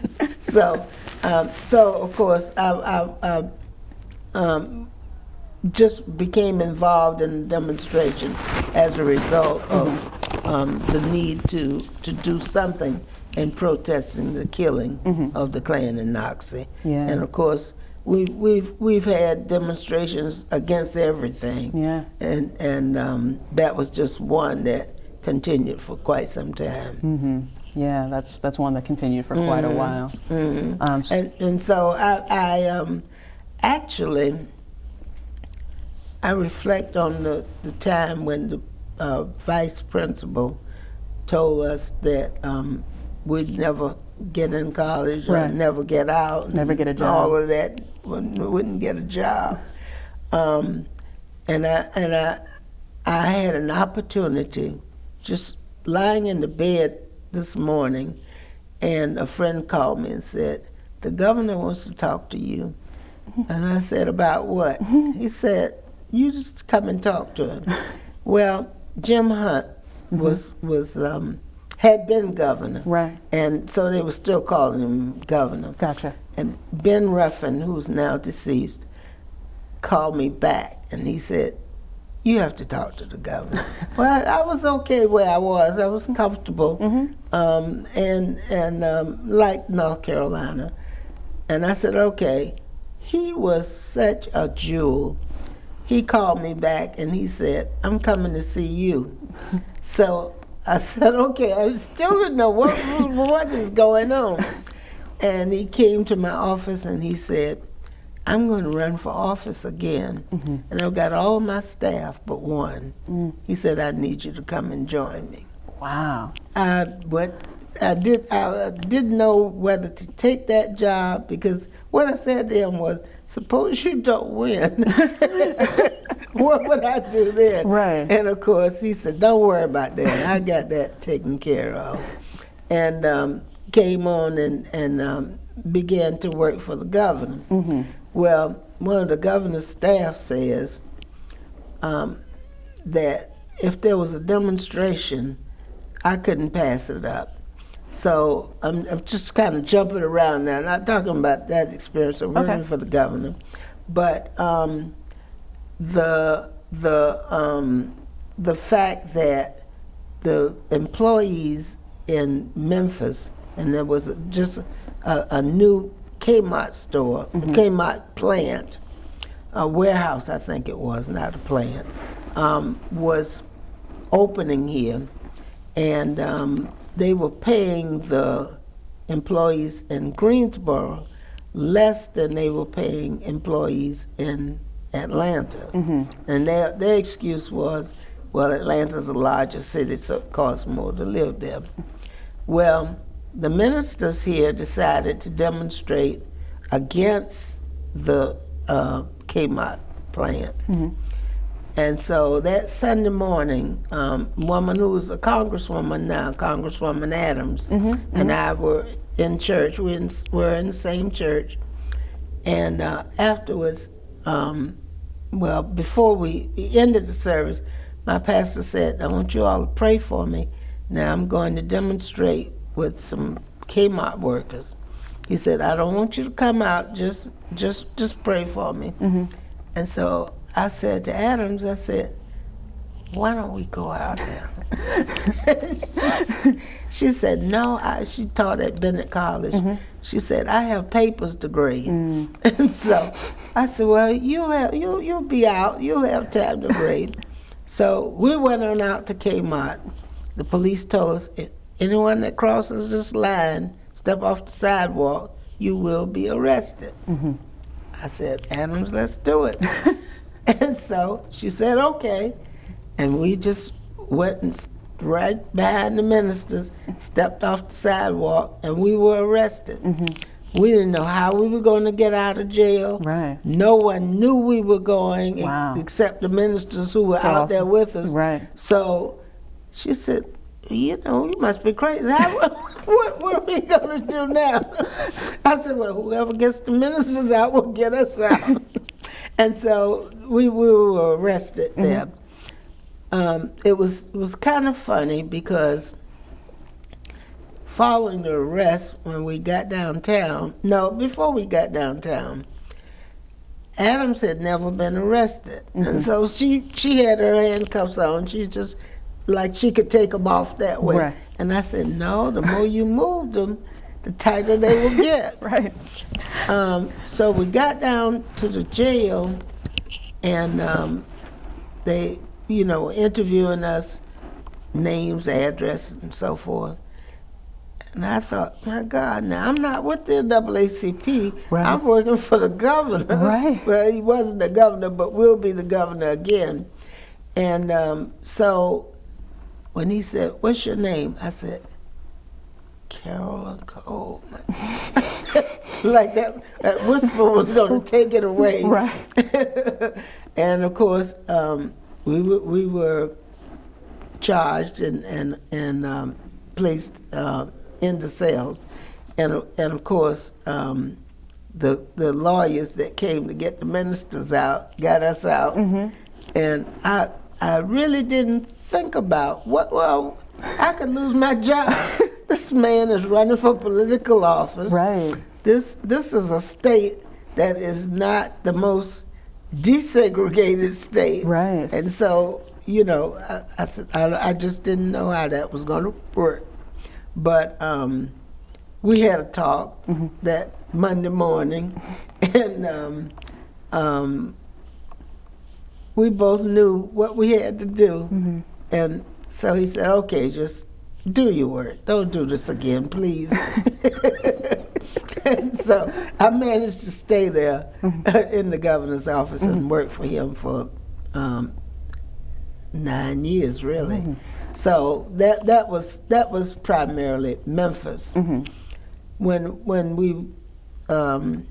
(laughs) so, um, so of course, I, I, I um, just became involved in demonstrations as a result of um, the need to, to do something in protesting the killing of the Klan in Nazi. Yeah. And of course, we, we've, we've had demonstrations against everything. Yeah. And, and um, that was just one that continued for quite some time. hmm Yeah, that's that's one that continued for quite a while. Um, And, and so I, I um, actually, I reflect on the, the time when the uh, vice principal told us that um, we'd never get in college or never get out. Never get a job. All of that, wouldn't, wouldn't get a job. Um, and I, and I, I had an opportunity just lying in the bed this morning, and a friend called me and said, The governor wants to talk to you. And I said, About what? (laughs) he said, You just come and talk to him. (laughs) well, Jim Hunt was, was um, had been governor. Right. And so they were still calling him governor. Gotcha. And Ben Ruffin, who's now deceased, called me back and he said, You have to talk to the governor. (laughs) well, I, I was okay where I was. I was comfortable um, and, and um, liked North Carolina. And I said, Okay. He was such a jewel. He called me back and he said, I'm coming to see you. (laughs) so I said, Okay. I still didn't know what, what is going on. And he came to my office and he said, I'm going to run for office again. Mm-hmm. And I've got all my staff but one. Mm. He said, I need you to come and join me. Wow. I, what, I, did, I didn't know whether to take that job because what I said to him was, suppose you don't win. (laughs) what would I do then? Right. And of course, he said, don't worry about that. I got that taken care of. And um, came on and, and um, began to work for the governor. Well, one of the governor's staff says um, that if there was a demonstration, I couldn't pass it up. So I'm, I'm just kind of jumping around now, not talking about that experience of working Okay. for the governor, but um, the the um, the fact that the employees in Memphis, and there was just a, a new Kmart store, a Kmart plant, a warehouse, I think it was, not a plant, um, was opening here, and um, they were paying the employees in Greensboro less than they were paying employees in Atlanta. And their, their excuse was, well, Atlanta's a larger city, so it costs more to live there. Well, the ministers here decided to demonstrate against the uh, Kmart plant. And so that Sunday morning, um, woman who was a congresswoman now, Congresswoman Adams, and I were in church. We in, were in the same church. And uh, afterwards, um, well, before we ended the service, my pastor said, I want you all to pray for me. Now I'm going to demonstrate with some Kmart workers. He said, I don't want you to come out, just just just pray for me. And so I said to Adams, I said, why don't we go out there? (laughs) she said, no, I, she taught at Bennett College. Mm-hmm. She said, I have papers to grade. Mm. (laughs) And so I said, well, you'll, have, you'll, you'll be out, you'll have time to grade. (laughs) so we went on out to Kmart. The police told us, "If anyone that crosses this line, step off the sidewalk, you will be arrested. Mm-hmm. I said, Adams, let's do it. (laughs) and so she said, okay. And we just went and right behind the ministers, stepped off the sidewalk, and we were arrested. Mm-hmm. We didn't know how we were going to get out of jail. Right. No one knew we were going Wow. except the ministers who were out there with us. Right. So she said, you know, you must be crazy. How, (laughs) what, what are we going to do now? (laughs) I said, well, whoever gets the ministers out will get us out. And so we, we were arrested there. Um, it was it was kind of funny because following the arrest, when we got downtown, no, before we got downtown, Adams had never been arrested, and so she she had her handcuffs on. She just like she could take them off that way. Right. And I said, no, the more you move them, the tighter they will get. (laughs) Right. Um, so we got down to the jail, and um, they, you know, interviewing us, names, address, and so forth. And I thought, my God, now I'm not with the NAACP. Right. I'm working for the governor. Right. (laughs) well, he wasn't the governor, but will be the governor again. And um, so when he said, "What's your name?" I said, Carolyn Coleman. (laughs) like that, that whisper was going to take it away. (laughs) Right. (laughs) and of course, um, we were, we were charged and and and um, placed uh, in the cells, and and of course. Um, the, the lawyers that came to get the ministers out got us out, and I I really didn't think about what well I could lose my job. This man is running for political office. Right. This this is a state that is not the most desegregated state. Right. And so, you know, I, I, said- I, I just didn't know how that was going to work. But um, we had a talk that Monday morning, (laughs) and um, um, we both knew what we had to do. And so he said, okay, just do your work. Don't do this again, please. and (laughs) so I managed to stay there in the governor's office and work for him for um, nine years, really. So that that was that was primarily Memphis. When when we um,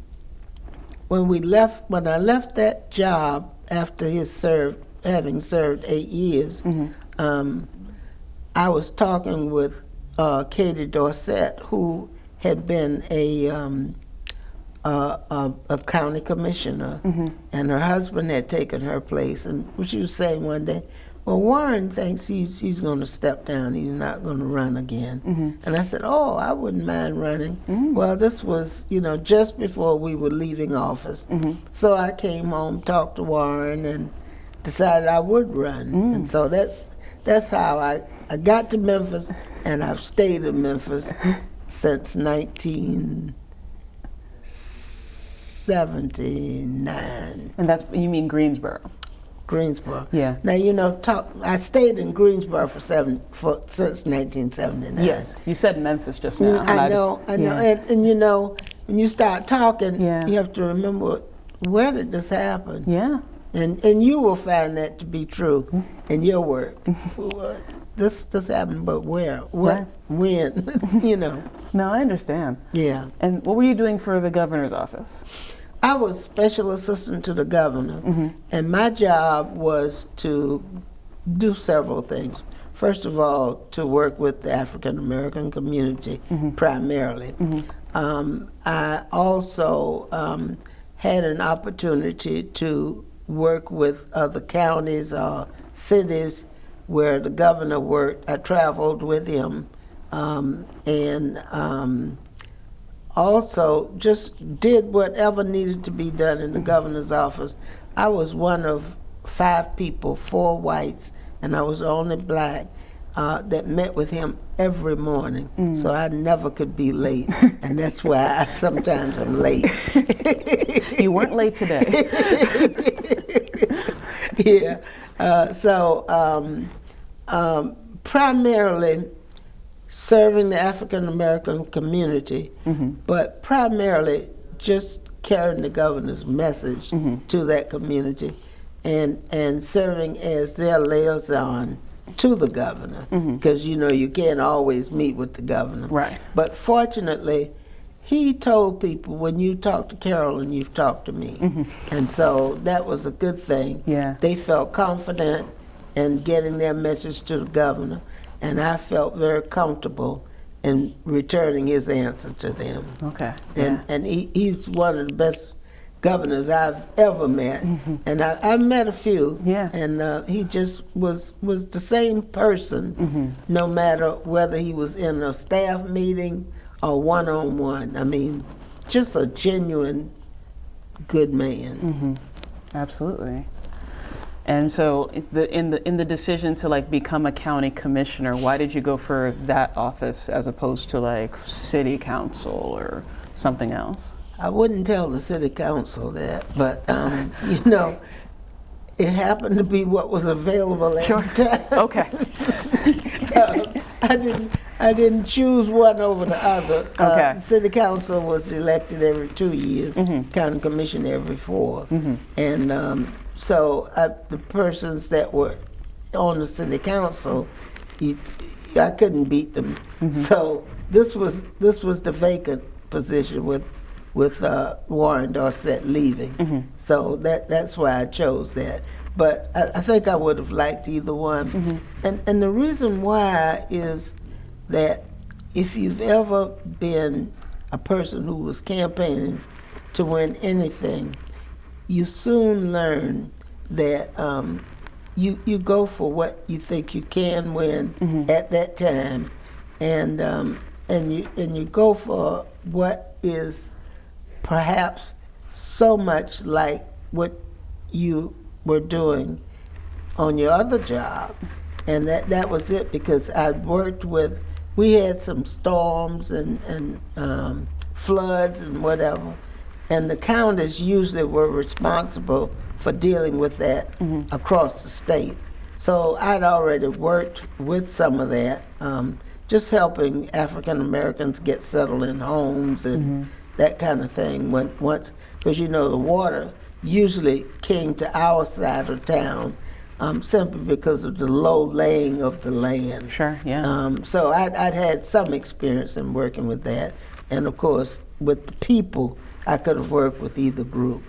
when we left when I left that job after his served having served eight years, um, I was talking with uh, Katie Dorsett, who had been a um, uh, a, a county commissioner, and her husband had taken her place. And she was saying one day, "Well, Warren thinks he's he's going to step down. He's not going to run again." And I said, "Oh, I wouldn't mind running." Well, this was you know just before we were leaving office, so I came home, talked to Warren, and decided I would run. And so that's that's how I I got to Memphis, and I've stayed in Memphis since 1979, And that's you mean Greensboro. Greensboro. Yeah. Now you know, talk. I stayed in Greensboro for seven for since 1979. Yes. You said Memphis just now. Mm, and I just- know, I know, yeah. and, and you know, when you start talking, Yeah. you have to remember where did this happen? Yeah. And and you will find that to be true in your work. (laughs) This this happened, but where? What? Right. When? (laughs) you know. No, I understand. Yeah. And what were you doing for the governor's office? I was special assistant to the governor, and my job was to do several things. First of all, to work with the African American community primarily. Um, I also um, had an opportunity to work with other counties or cities where the governor worked. I traveled with him, um, and um, also just did whatever needed to be done in the governor's office. I was one of five people, four whites, and I was only black uh, that met with him every morning. So I never could be late, (laughs) and that's why I sometimes am late. You weren't late today. (laughs) yeah. Uh, so um, um, primarily serving the African American community, but primarily just carrying the governor's message to that community, and and serving as their liaison to the governor, mm-hmm. because you know you can't always meet with the governor. Right. But fortunately, he told people when you talk to Carolyn, you've talked to me, mm-hmm. and so that was a good thing. Yeah. They felt confident in getting their message to the governor, and I felt very comfortable in returning his answer to them. Okay. And Yeah. and he, he's one of the best governors I've ever met, and I, I met a few. Yeah. And uh, he just was was the same person, Mm-hmm. no matter whether he was in a staff meeting or one on one. I mean, just a genuine good man. Mm-hmm. Absolutely. And so the, in the in the decision to like become a county commissioner, why did you go for that office as opposed to like city council or something else? I wouldn't tell the city council that, but um, you know, it happened to be what was available at Sure. the time. Okay. (laughs) Uh, I didn't. I didn't choose one over the other. Uh, Okay. city council was elected every two years. Mm-hmm. County commission every 4 And um, so I, the persons that were on the city council, you, I couldn't beat them. Mm-hmm. So this was this was the vacant position with with uh, Warren Dorsett leaving. Mm-hmm. So that that's why I chose that. But I, I think I would have liked either one. Mm-hmm. And and the reason why is that if you've ever been a person who was campaigning to win anything, you soon learn that um, you you go for what you think you can win at that time, and um, and you and you go for what is perhaps so much like what you were doing on your other job. And that, that was it because I'd worked with, we had some storms and, and um, floods and whatever. And the counties usually were responsible for dealing with that across the state. So I'd already worked with some of that, um, just helping African Americans get settled in homes and that kind of thing. When once, because you know the water usually came to our side of town um, simply because of the low laying of the land. Sure, yeah. Um, so I'd, I'd had some experience in working with that, and of course with the people, I could have worked with either group.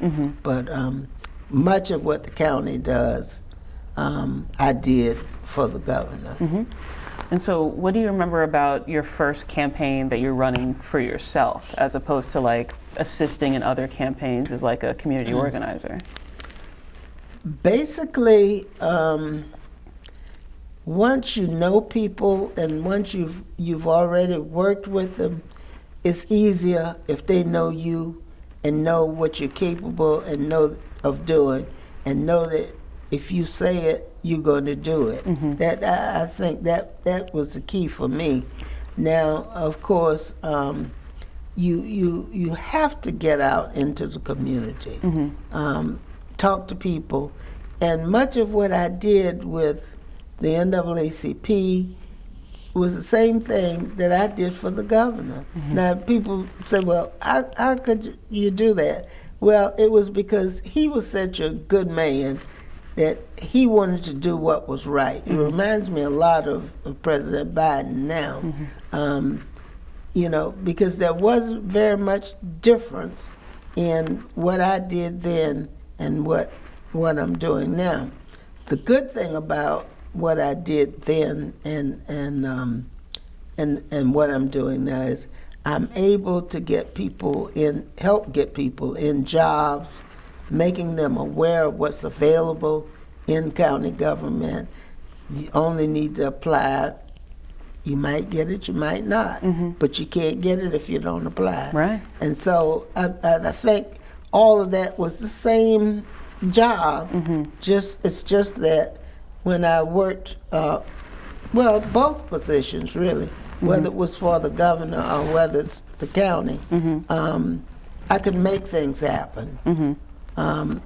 But um, much of what the county does, um, I did for the governor. And so, what do you remember about your first campaign that you're running for yourself, as opposed to like assisting in other campaigns as like a community organizer? Basically, um, once you know people and once you've you've already worked with them, it's easier if they know you and know what you're capable and know of doing and know that if you say it, you're going to do it. That I, I think that that was the key for me. Now, of course, um, you you you have to get out into the community, um, talk to people, and much of what I did with the NAACP was the same thing that I did for the governor. Now people say, "Well, how, how could you do that?" Well, it was because he was such a good man that he wanted to do what was right. It reminds me a lot of, of President Biden now. Um, you know, because there wasn't very much difference in what I did then and what what I'm doing now. The good thing about what I did then and and um, and and what I'm doing now is I'm able to get people in help get people in jobs, making them aware of what's available in county government. You only need to apply. You might get it, you might not, mm-hmm. but you can't get it if you don't apply. Right. And so I, I think all of that was the same job. Mm-hmm. Just it's just that when I worked, uh, well, both positions really, mm-hmm. whether it was for the governor or whether it's the county, um, I could make things happen. Um,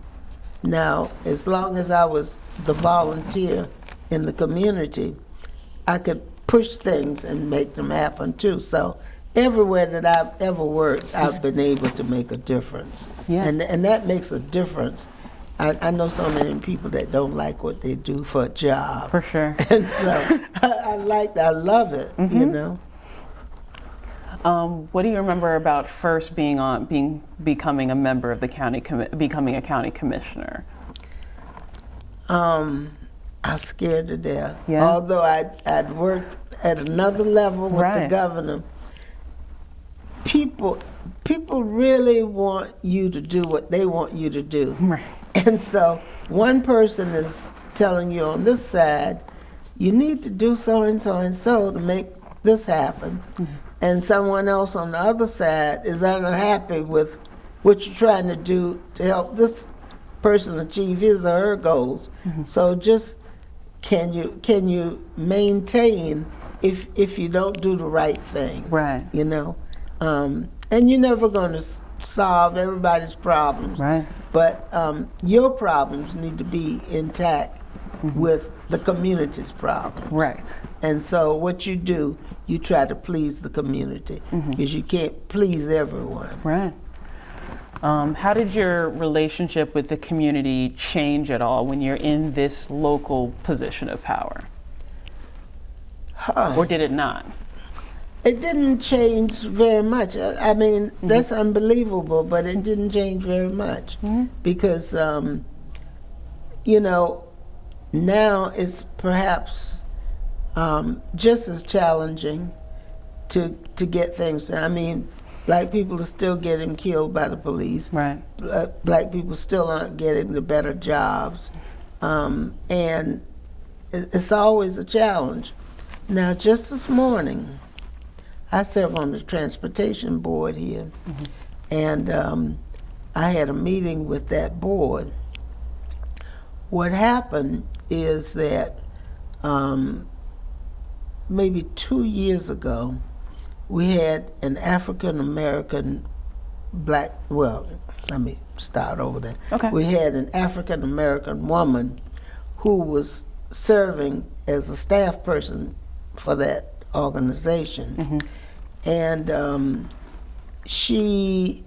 now, as long as I was the volunteer in the community, I could push things and make them happen too. So everywhere that I've ever worked, I've been able to make a difference. Yeah. And, and that makes a difference. I, I know so many people that don't like what they do for a job. For sure. (laughs) And so I, I like, I love it, you know. Um, what do you remember about first being on, being becoming a member of the county, becoming a county commissioner? Um, I was scared to death. Yeah? Although I'd, I'd worked at another level with the governor, people people really want you to do what they want you to do. (laughs) Right. And so one person is telling you on this side, you need to do so and so and so to make this happen. And someone else on the other side is unhappy with what you're trying to do to help this person achieve his or her goals. So just can you can you maintain if if you don't do the right thing? Right. You know, um, and you're never going to solve everybody's problems. Right. But um, your problems need to be intact with the community's problems. Right. And so what you do, you try to please the community because you can't please everyone. Right. Um, how did your relationship with the community change at all when you're in this local position of power? Or did it not? It didn't change very much. I I mean, that's unbelievable, but it didn't change very much because, um, you know, now it's perhaps um, just as challenging to to get things done. I mean, black people are still getting killed by the police. Right. Bla- black people still aren't getting the better jobs, um, and it's always a challenge. Now, just this morning, I serve on the transportation board here, and um, I had a meeting with that board. What happened is that um, maybe two years ago, we had an African American black, well, let me start over there. Okay. We had an African American woman who was serving as a staff person for that organization. And um, she,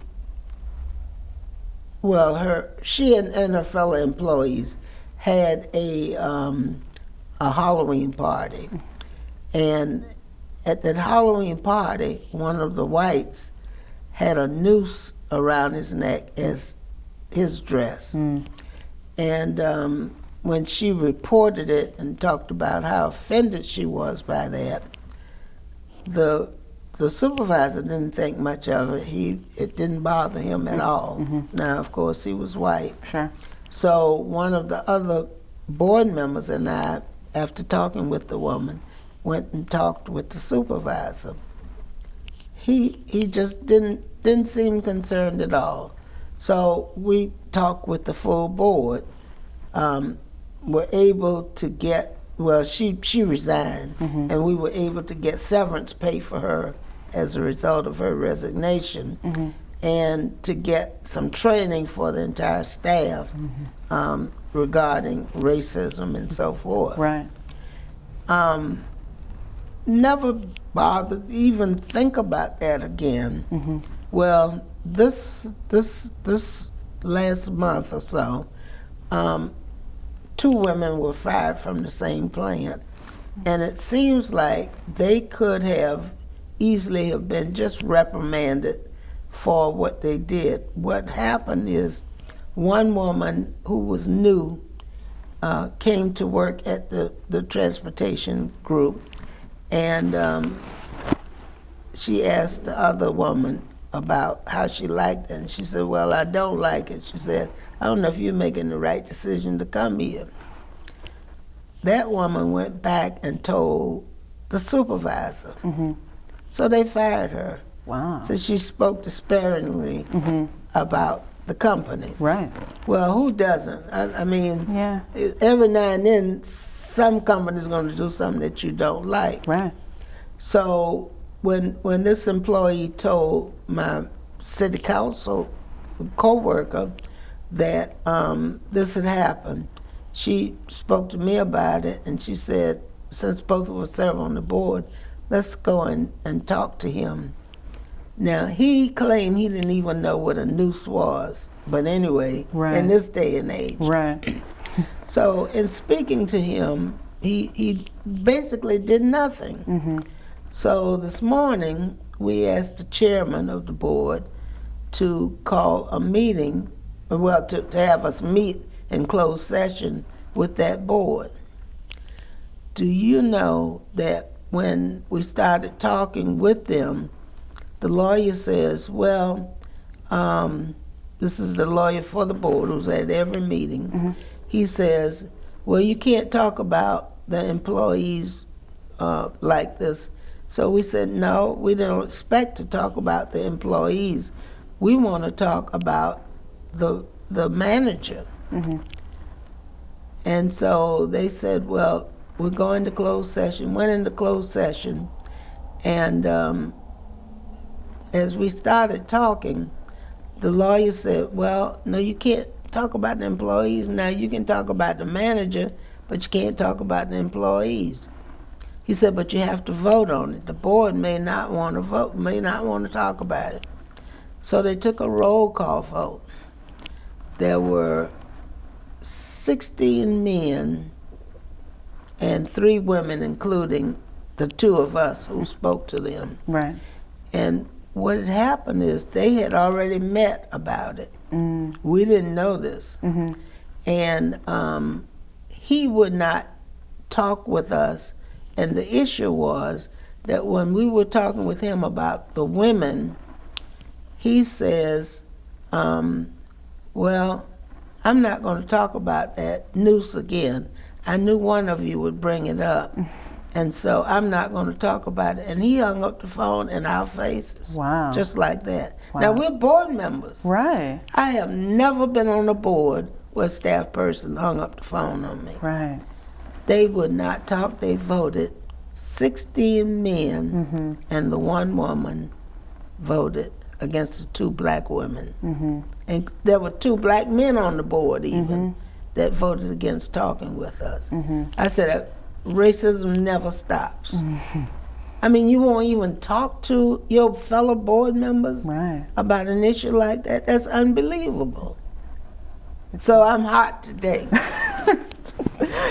well, her, she and, and her fellow employees had a, um, a Halloween party. And at that Halloween party, one of the whites had a noose around his neck as his dress. And um, when she reported it and talked about how offended she was by that, the the supervisor didn't think much of it. He it didn't bother him at all. Now, of course, he was white. Sure. So one of the other board members and I, after talking with the woman, went and talked with the supervisor. He he just didn't didn't seem concerned at all. So we talked with the full board. Um, were able to get well. She she resigned, and we were able to get severance pay for her as a result of her resignation, and to get some training for the entire staff um, regarding racism and so forth Right. um, never bothered even think about that again. Well, this this this last month or so, um, two women were fired from the same plant. And it seems like they could have easily have been just reprimanded for what they did. What happened is one woman who was new uh, came to work at the, the transportation group and um, she asked the other woman about how she liked it. And she said, Well, I don't like it. She said, I don't know if you're making the right decision to come here. That woman went back and told the supervisor. So they fired her. Wow. So she spoke disparagingly about the company. Right. Well, who doesn't? I, I mean, Yeah. every now and then, some company's going to do something that you don't like. Right. So when when this employee told my city council coworker that um, this had happened, she spoke to me about it, and she said, since both of us serve on the board, let's go and, and talk to him. Now he claimed he didn't even know what a noose was, but anyway, Right. in this day and age, Right. (clears throat) so in speaking to him, he he basically did nothing. Mm-hmm. So this morning we asked the chairman of the board to call a meeting, well, to, to have us meet in closed session with that board. Do you know that when we started talking with them, the lawyer says, well, um, this is the lawyer for the board who's at every meeting. He says, well, you can't talk about the employees uh, like this. So we said, no, we don't expect to talk about the employees. We want to talk about the the manager. And so they said, well, we're going to closed session. Went into closed session, and um, as we started talking, the lawyer said, Well, no, you can't talk about the employees. Now you can talk about the manager, but you can't talk about the employees. He said, But you have to vote on it. The board may not want to vote, may not want to talk about it. So they took a roll call vote. There were 16 men and three women, including the two of us who spoke to them. Right. And what had happened is they had already met about it. We didn't know this. And um, he would not talk with us. And the issue was that when we were talking with him about the women, he says, um, Well, I'm not going to talk about that noose again. I knew one of you would bring it up. (laughs) And so I'm not going to talk about it. And he hung up the phone in our faces. Wow. Just like that. Now, we're board members. Right. I have never been on a board where a staff person hung up the phone on me. Right. They would not talk. They voted 16 men, mm-hmm. and the one woman voted against the two black women. Mm-hmm. And there were two black men on the board, even, mm-hmm. that voted against talking with us. I said, racism never stops. I mean, you won't even talk to your fellow board members Right. about an issue like that. That's unbelievable. So I'm hot today. (laughs)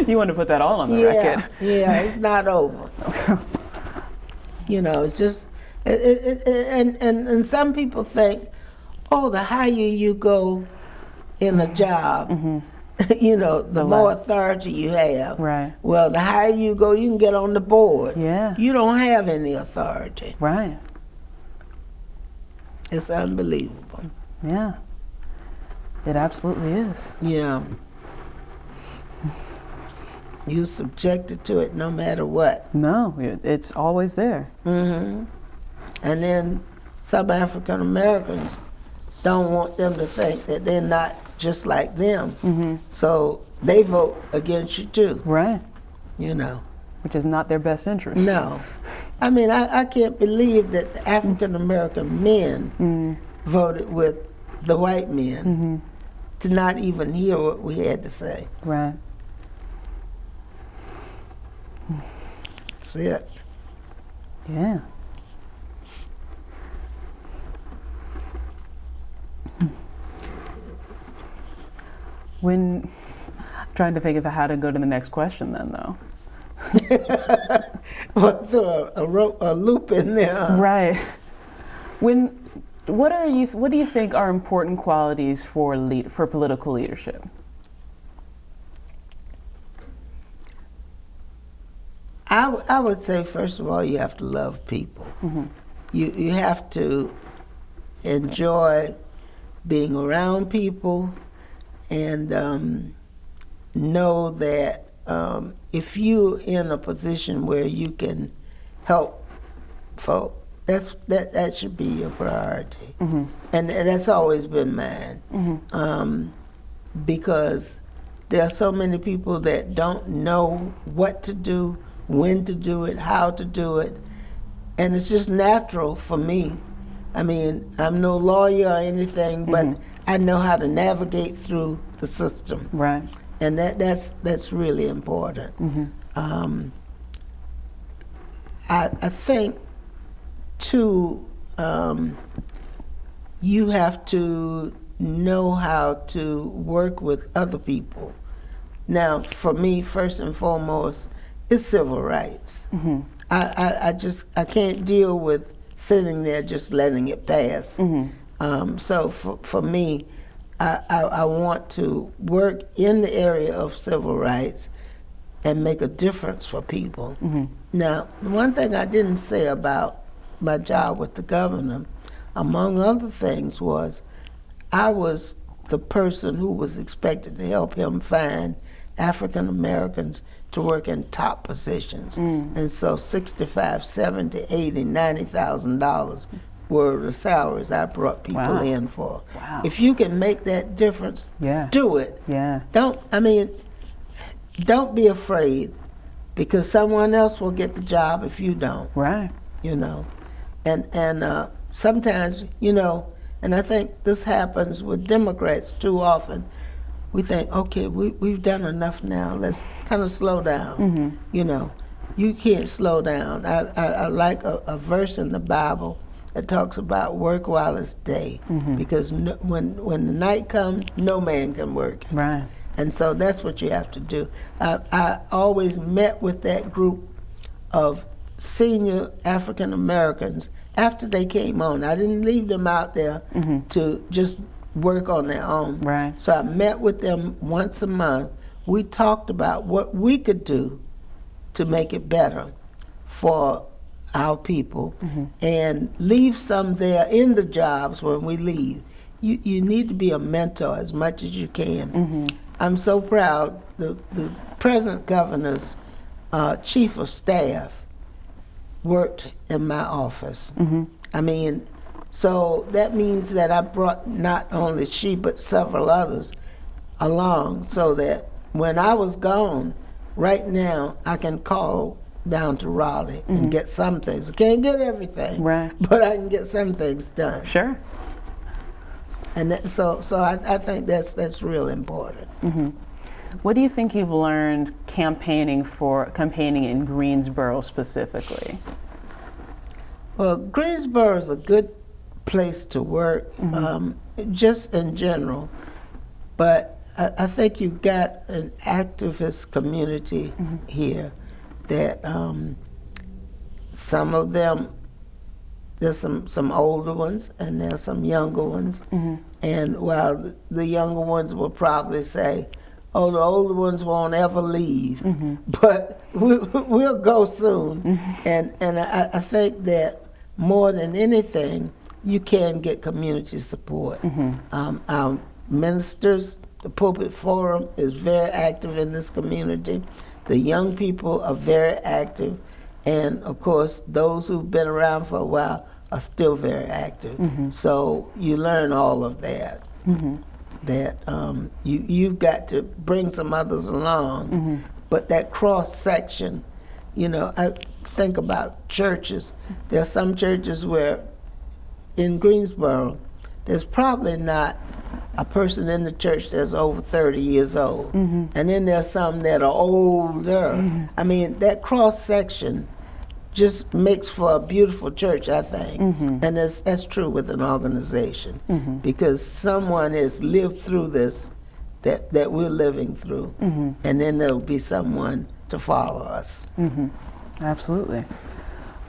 You want to put that all on the yeah, record. yeah, it's (laughs) not over. you know, it's just, it, it, it, and, and and some people think, oh, the higher you go in a job, mm-hmm. (laughs) you know, the, The more less. authority you have. Right. Well, the higher you go, you can get on the board. Yeah. You don't have any authority. Right. It's unbelievable. Yeah. It absolutely is. Yeah. You're subjected to it no matter what. No, it's always there. Mm-hmm. And then some African Americans don't want them to think that they're not just like them. Mm-hmm. So they vote against you too, Right. you know. Which is not their best interest. No. (laughs) I mean, I, I can't believe that the African American men mm. voted with the white men mm-hmm. to not even hear what we had to say. Right. That's it. Yeah. When trying to think of how to go to the next question, then though. (laughs) What's a, a, ro- a loop in there. Right. When what are you what do you think are important qualities for lead, for political leadership? I, w- I would say, first of all, you have to love people. Mm-hmm. You, you have to enjoy being around people and um, know that um, if you're in a position where you can help folk, that's, that, that should be your priority. And, and that's always been mine. Um, because there are so many people that don't know what to do, when to do it, how to do it, and it's just natural for me. I mean, I'm no lawyer or anything, but I know how to navigate through the system, Right. and that that's that's really important. Um, I I think too. Um, you have to know how to work with other people. Now, for me, first and foremost, it's civil rights. I, I, I just I can't deal with sitting there just letting it pass. Um, so for, for me, I, I, I want to work in the area of civil rights and make a difference for people. Now, one thing I didn't say about my job with the governor, among other things, was I was the person who was expected to help him find African Americans to work in top positions. And so 65, 70, 80, 90,000 dollars were the salaries I brought people Wow. in for. Wow. If you can make that difference, Yeah. do it. Yeah. Don't I mean don't be afraid because someone else will get the job if you don't Right. you know. And and uh, sometimes, you know, and I think this happens with Democrats too often. We think, okay, we we've done enough now. Let's kind of slow down. You know, you can't slow down. I I, I like a, a verse in the Bible that talks about work while it's day, mm-hmm. because no, when when the night comes, no man can work. Right. And so that's what you have to do. I, I always met with that group of senior African Americans after they came on. I didn't leave them out there mm-hmm. to just work on their own. Right. So I met with them once a month. We talked about what we could do to make it better for our people and leave some there in the jobs when we leave. You, you need to be a mentor as much as you can. I'm so proud. The, the present governor's uh, chief of staff worked in my office. I mean, so that means that I brought not only she but several others along so that when I was gone, right now I can call down to Raleigh and mm-hmm. get some things. I can't get everything, Right. (laughs) but I can get some things done. Sure. And that, so, so I, I think that's that's real important. Mm-hmm. What do you think you've learned campaigning for campaigning in Greensboro specifically? Well, Greensboro is a good place to work, mm-hmm. um, just in general. But I, I think you've got an activist community here that um, some of them, there's some, some older ones and there's some younger ones. And while the- the younger ones will probably say, oh, the older ones won't ever leave, (laughs) but we, we'll go soon. And, and I, I think that more than anything, you can get community support. Um, our ministers, the Pulpit Forum is very active in this community. The young people are very active. And of course, those who've been around for a while are still very active. Mm-hmm. So you learn all of that. Mm-hmm. That um, you you've got to bring some others along, mm-hmm. but that cross section, you know, I think about churches. There are some churches where, in Greensboro, there's probably not a person in the church that's over 30 years old. Mm-hmm. And then there's some that are older. Mm-hmm. I mean, that cross section just makes for a beautiful church, I think. Mm-hmm. And that's, that's true with an organization because someone has lived through this that, that we're living through. And then there'll be someone to follow us. Absolutely.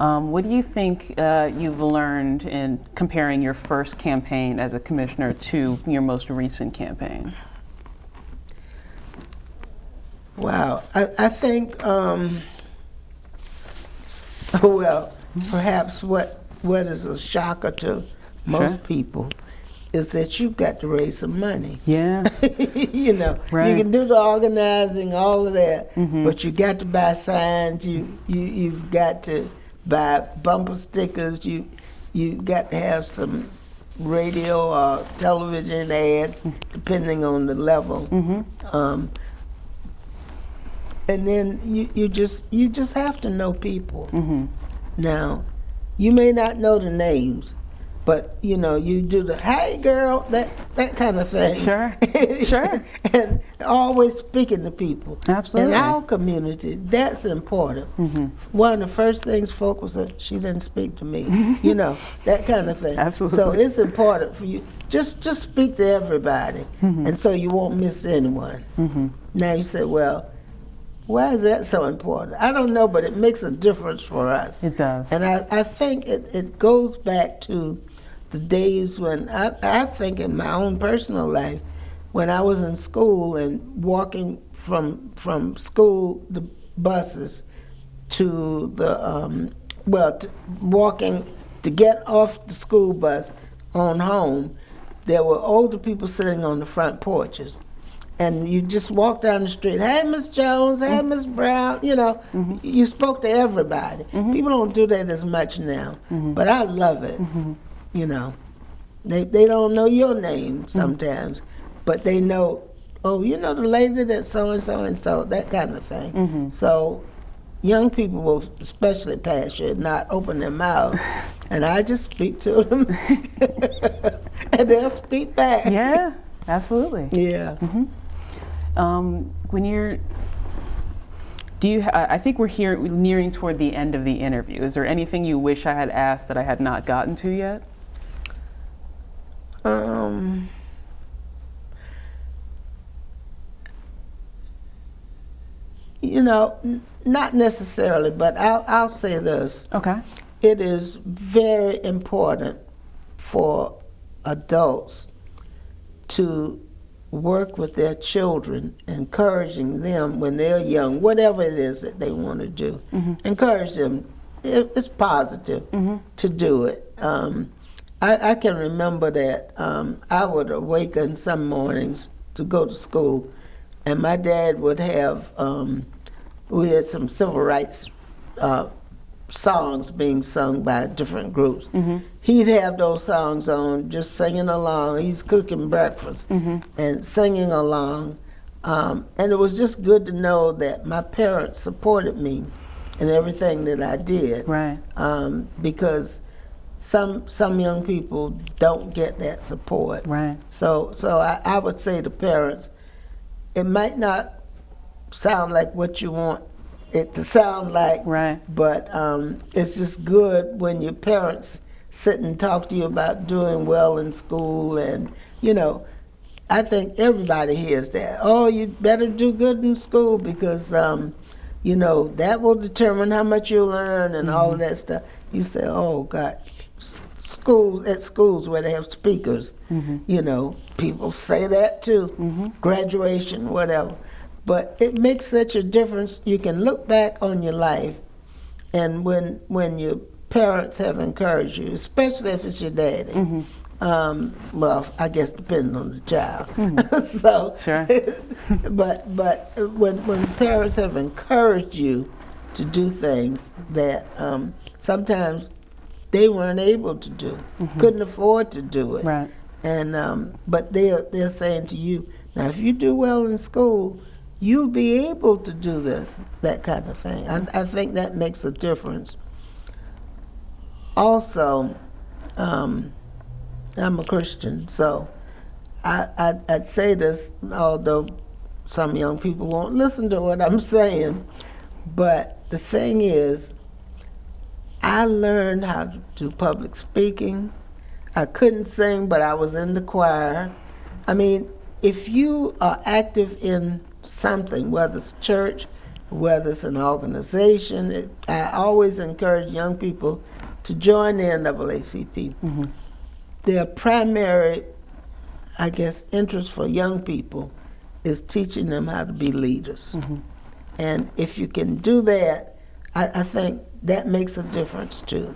Um, what do you think uh, you've learned in comparing your first campaign as a commissioner to your most recent campaign? Wow, I, I think, um, (laughs) well, perhaps what what is a shocker to most Sure. people is that you've got to raise some money. Yeah. (laughs) you know, Right. you can do the organizing, all of that, but you got to buy signs. You you you've got to buy bumper stickers. You you got to have some radio or television ads, depending on the level. Um, and then you, you just you just have to know people. Now, you may not know the names, but you know you do the "Hey, girl," that that kind of thing. Sure. (laughs) Sure. and always speaking to people. Absolutely. In our community, that's important. Mm -hmm. One of the first things folk will say, "She didn't speak to me," (laughs) you know, that kind of thing. Absolutely. So it's important for you just just speak to everybody, and so you won't miss anyone. Mm -hmm. Now you say, well. Why is that so important? I don't know, but it makes a difference for us. It does. And I, I think it, it goes back to the days when I, I think in my own personal life, when I was in school and walking from from school, the buses to the um, well, walking to get off the school bus on home, there were older people sitting on the front porches. And you just walk down the street, hey, Miss Jones, hey, mm-hmm. Miss Brown, you know, mm-hmm. you spoke to everybody. Mm-hmm. People don't do that as much now, but I love it, you know. They, they don't know your name mm. sometimes, but they know, oh, you know the lady that so and so and so, that kind of thing. Mm-hmm. So young people will especially pass you, not open their mouth, (laughs) and I just speak to them, (laughs) and they'll speak back. yeah, absolutely. Yeah. Mm-hmm. Um, when you're, do you? Ha- I think we're here we're nearing toward the end of the interview. Is there anything you wish I had asked that I had not gotten to yet? Um, you know, n- not necessarily, but I'll, I'll say this. Okay. It is very important for adults to work with their children, encouraging them when they're young, whatever it is that they want to do. Encourage them. It's positive to do it. Um, I, I can remember that um, I would awaken some mornings to go to school, and my dad would have, um, we had some civil rights uh, songs being sung by different groups. He'd have those songs on, just singing along. He's cooking breakfast and singing along. Um, and it was just good to know that my parents supported me in everything that I did. Right. Um, because some some young people don't get that support. Right. So so I, I would say to parents, it might not sound like what you want it to sound like. Right. But um, it's just good when your parents sit and talk to you about doing well in school and you know. I think everybody hears that. Oh, you better do good in school because, um, you know, that will determine how much you learn and all of that stuff. You say, oh God, schools at schools where they have speakers, you know, people say that too. Graduation, whatever. But it makes such a difference. You can look back on your life, and when when your parents have encouraged you, especially if it's your daddy. Um, well, I guess depending on the child. (laughs) so, Sure. (laughs) but but when when parents have encouraged you to do things that um, sometimes they weren't able to do, couldn't afford to do it, Right. and um, but they're they're saying to you, now if you do well in school, you'll be able to do this, that kind of thing. I, I think that makes a difference. Also, um, I'm a Christian, so I, I I'd say this, although some young people won't listen to what I'm saying, but the thing is, I learned how to do public speaking. I couldn't sing, but I was in the choir. I mean, if you are active in something, whether it's church, whether it's an organization, it, I always encourage young people to join the NAACP. Mm-hmm. Their primary, I guess, interest for young people is teaching them how to be leaders. Mm-hmm. And if you can do that, I, I think that makes a difference too.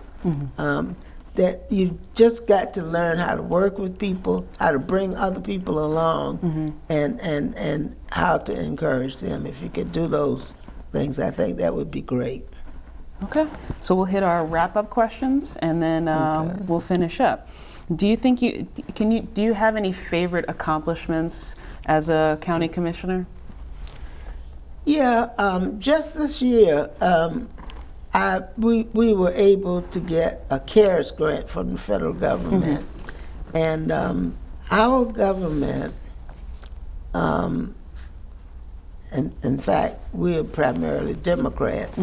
Um, that you just got to learn how to work with people, how to bring other people along, and, and, and how to encourage them. If you could do those things, I think that would be great. Okay, so we'll hit our wrap-up questions and then uh, Okay. we'll finish up. Do you think you can you do you have any favorite accomplishments as a county commissioner? Yeah, um, just this year, um, I, we, we were able to get a CARES grant from the federal government. And um, our government, um, in, in fact, we're primarily Democrats,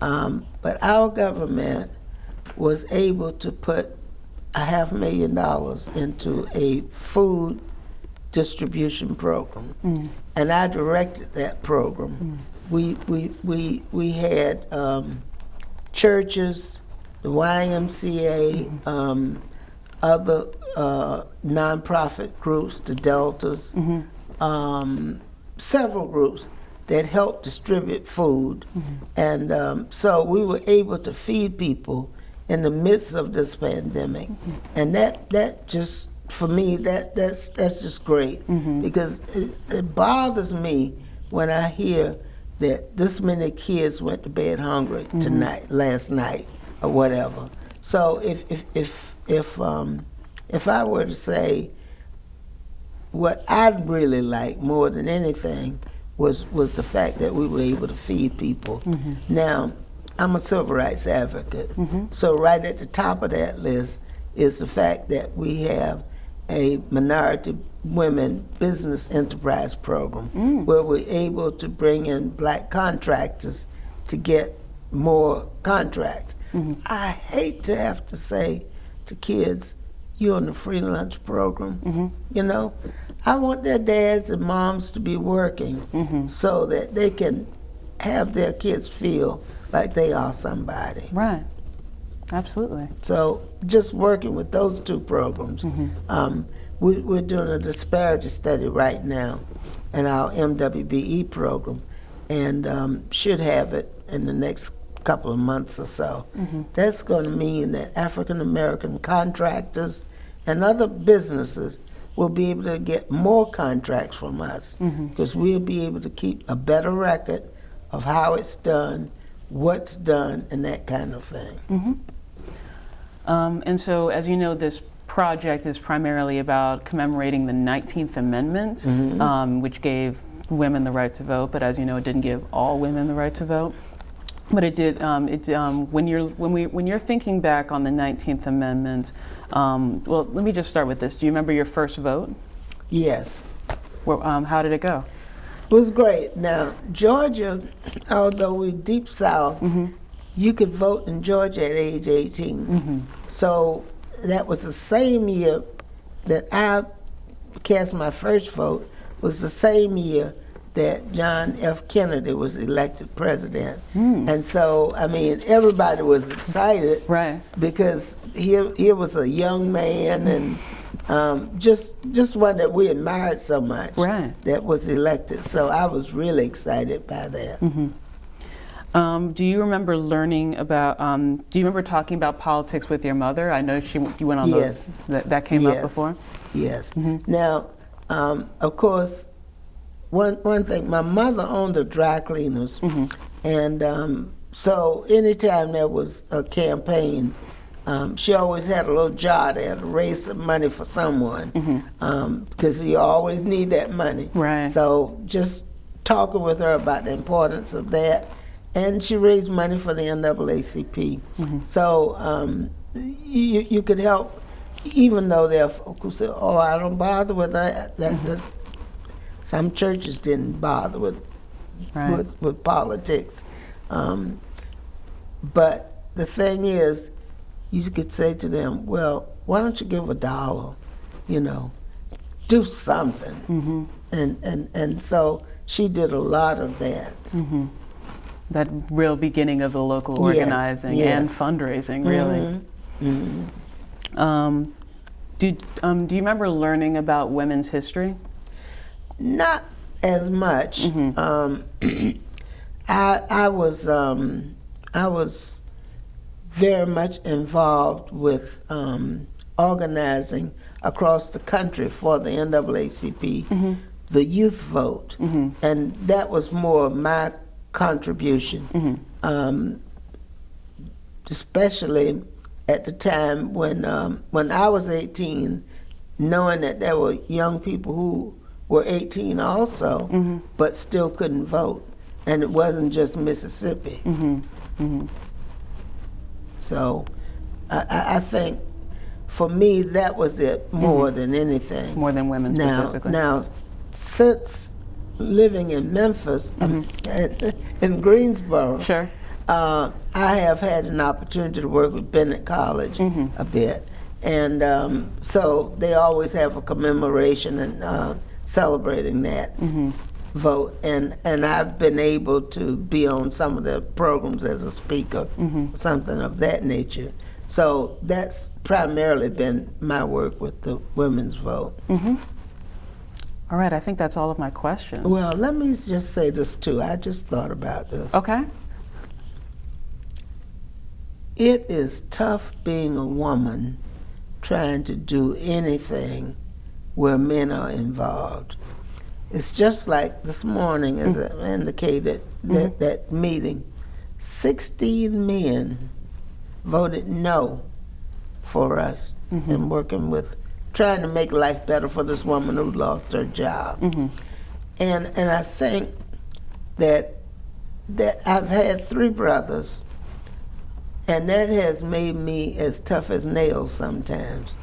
um, but our government was able to put a half million dollars into a food distribution program. And I directed that program. We, we, we, we had um, churches, the YMCA, um, other uh, nonprofit groups, the Deltas, um, several groups that helped distribute food. And um, so we were able to feed people in the midst of this pandemic. And that, that just, for me, that, that's, that's just great. Because it, it bothers me when I hear that this many kids went to bed hungry mm-hmm. tonight, last night, or whatever. So if, if, if, if, um, if I were to say, what I'd really like more than anything was was the fact that we were able to feed people. Mm-hmm. Now, I'm a civil rights advocate, mm-hmm. so right at the top of that list is the fact that we have a minority women business enterprise program mm. where we're able to bring in black contractors to get more contracts. Mm-hmm. I hate to have to say to kids, you're on the free lunch program. Mm-hmm. You know, I want their dads and moms to be working mm-hmm. so that they can have their kids feel like they are somebody. Right. Absolutely. So just working with those two programs, um, we, we're doing a disparity study right now in our MWBE program, and um, should have it in the next couple of months or so. That's going to mean that African American contractors and other businesses will be able to get more contracts from us because we'll be able to keep a better record of how it's done, what's done, and that kind of thing. Um, and so, as you know, this project is primarily about commemorating the 19th Amendment, um, which gave women the right to vote. But as you know, it didn't give all women the right to vote. But it did. Um, it um, when you're when we when you're thinking back on the 19th Amendment. Um, well, let me just start with this. Do you remember your first vote? Yes. Where, um, how did it go? It was great. Now, Georgia, although we're deep south, you could vote in Georgia at age 18. Mm-hmm. So that was the same year that I cast my first vote, was the same year that John F. Kennedy was elected president. Hmm. And so, I mean, everybody was excited (laughs) Right. because he, here was a young man and um, just just one that we admired so much Right. that was elected. So I was really excited by that. Mm-hmm. Um, do you remember learning about? Um, do you remember talking about politics with your mother? I know she you went on Yes. those. That, that came up Yes. before. Yes. Now, um, of course, one one thing. My mother owned a dry cleaners, and um, so anytime there was a campaign, um, she always had a little jar there to raise some money for someone, because you always need that money. Right. So just talking with her about the importance of that, and she raised money for the NAACP. So um, you you could help, even though there are folk who say, "Oh, I don't bother with that." that, that some churches didn't bother with Right. with, with politics. Um, but the thing is, you could say to them, well, why don't you give a dollar, you know? do something. And, and, and so she did a lot of that. That real beginning of the local Yes, organizing and fundraising, really. Um, do, um, do you remember learning about women's history? Not as much. Um, (clears throat) I I was um, I was very much involved with um, organizing across the country for the NAACP, the youth vote, and that was more my contribution, um, especially at the time when um, when I was 18, knowing that there were young people who were 18 also, but still couldn't vote, and it wasn't just Mississippi. So, I, I, I think for me that was it more than anything. More than women now, specifically. now, since living in Memphis um, and in Greensboro, Sure. uh, I have had an opportunity to work with Bennett College Mm-hmm. a bit, and um, so they always have a commemoration and uh, celebrating that Mm-hmm. vote. And and I've been able to be on some of the programs as a speaker, Mm-hmm. something of that nature. So that's primarily been my work with the women's vote. All right, I think that's all of my questions. Well, let me just say this too. I just thought about this. okay. It is tough being a woman trying to do anything where men are involved. It's just like this morning, as mm. I indicated, mm-hmm. that, that meeting, 16 men voted no for us mm-hmm. in working with, trying to make life better for this woman who lost her job. Mm-hmm. And, and I think that, that I've had three brothers and that has made me as tough as nails sometimes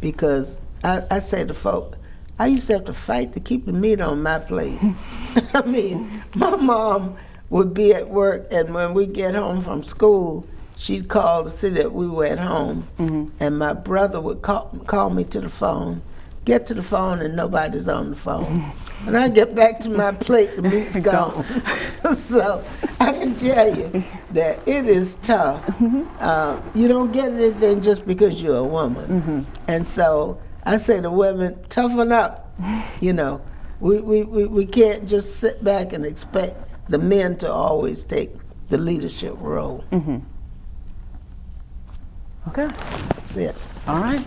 because I, I say to folk, I used to have to fight to keep the meat on my plate. (laughs) I mean, my mom would be at work, and when we get home from school, she'd call to see that we were at home. Mm-hmm. And my brother would call, call me to the phone, get to the phone, and nobody's on the phone. (laughs) When I get back to my plate, the meat's (laughs) gone. (laughs) so I can tell you that it is tough. Mm-hmm. Uh, you don't get anything just because you're a woman. Mm-hmm. And so I say to women, toughen up. You know, we, we, we, we can't just sit back and expect the men to always take the leadership role. Okay. That's it. All right.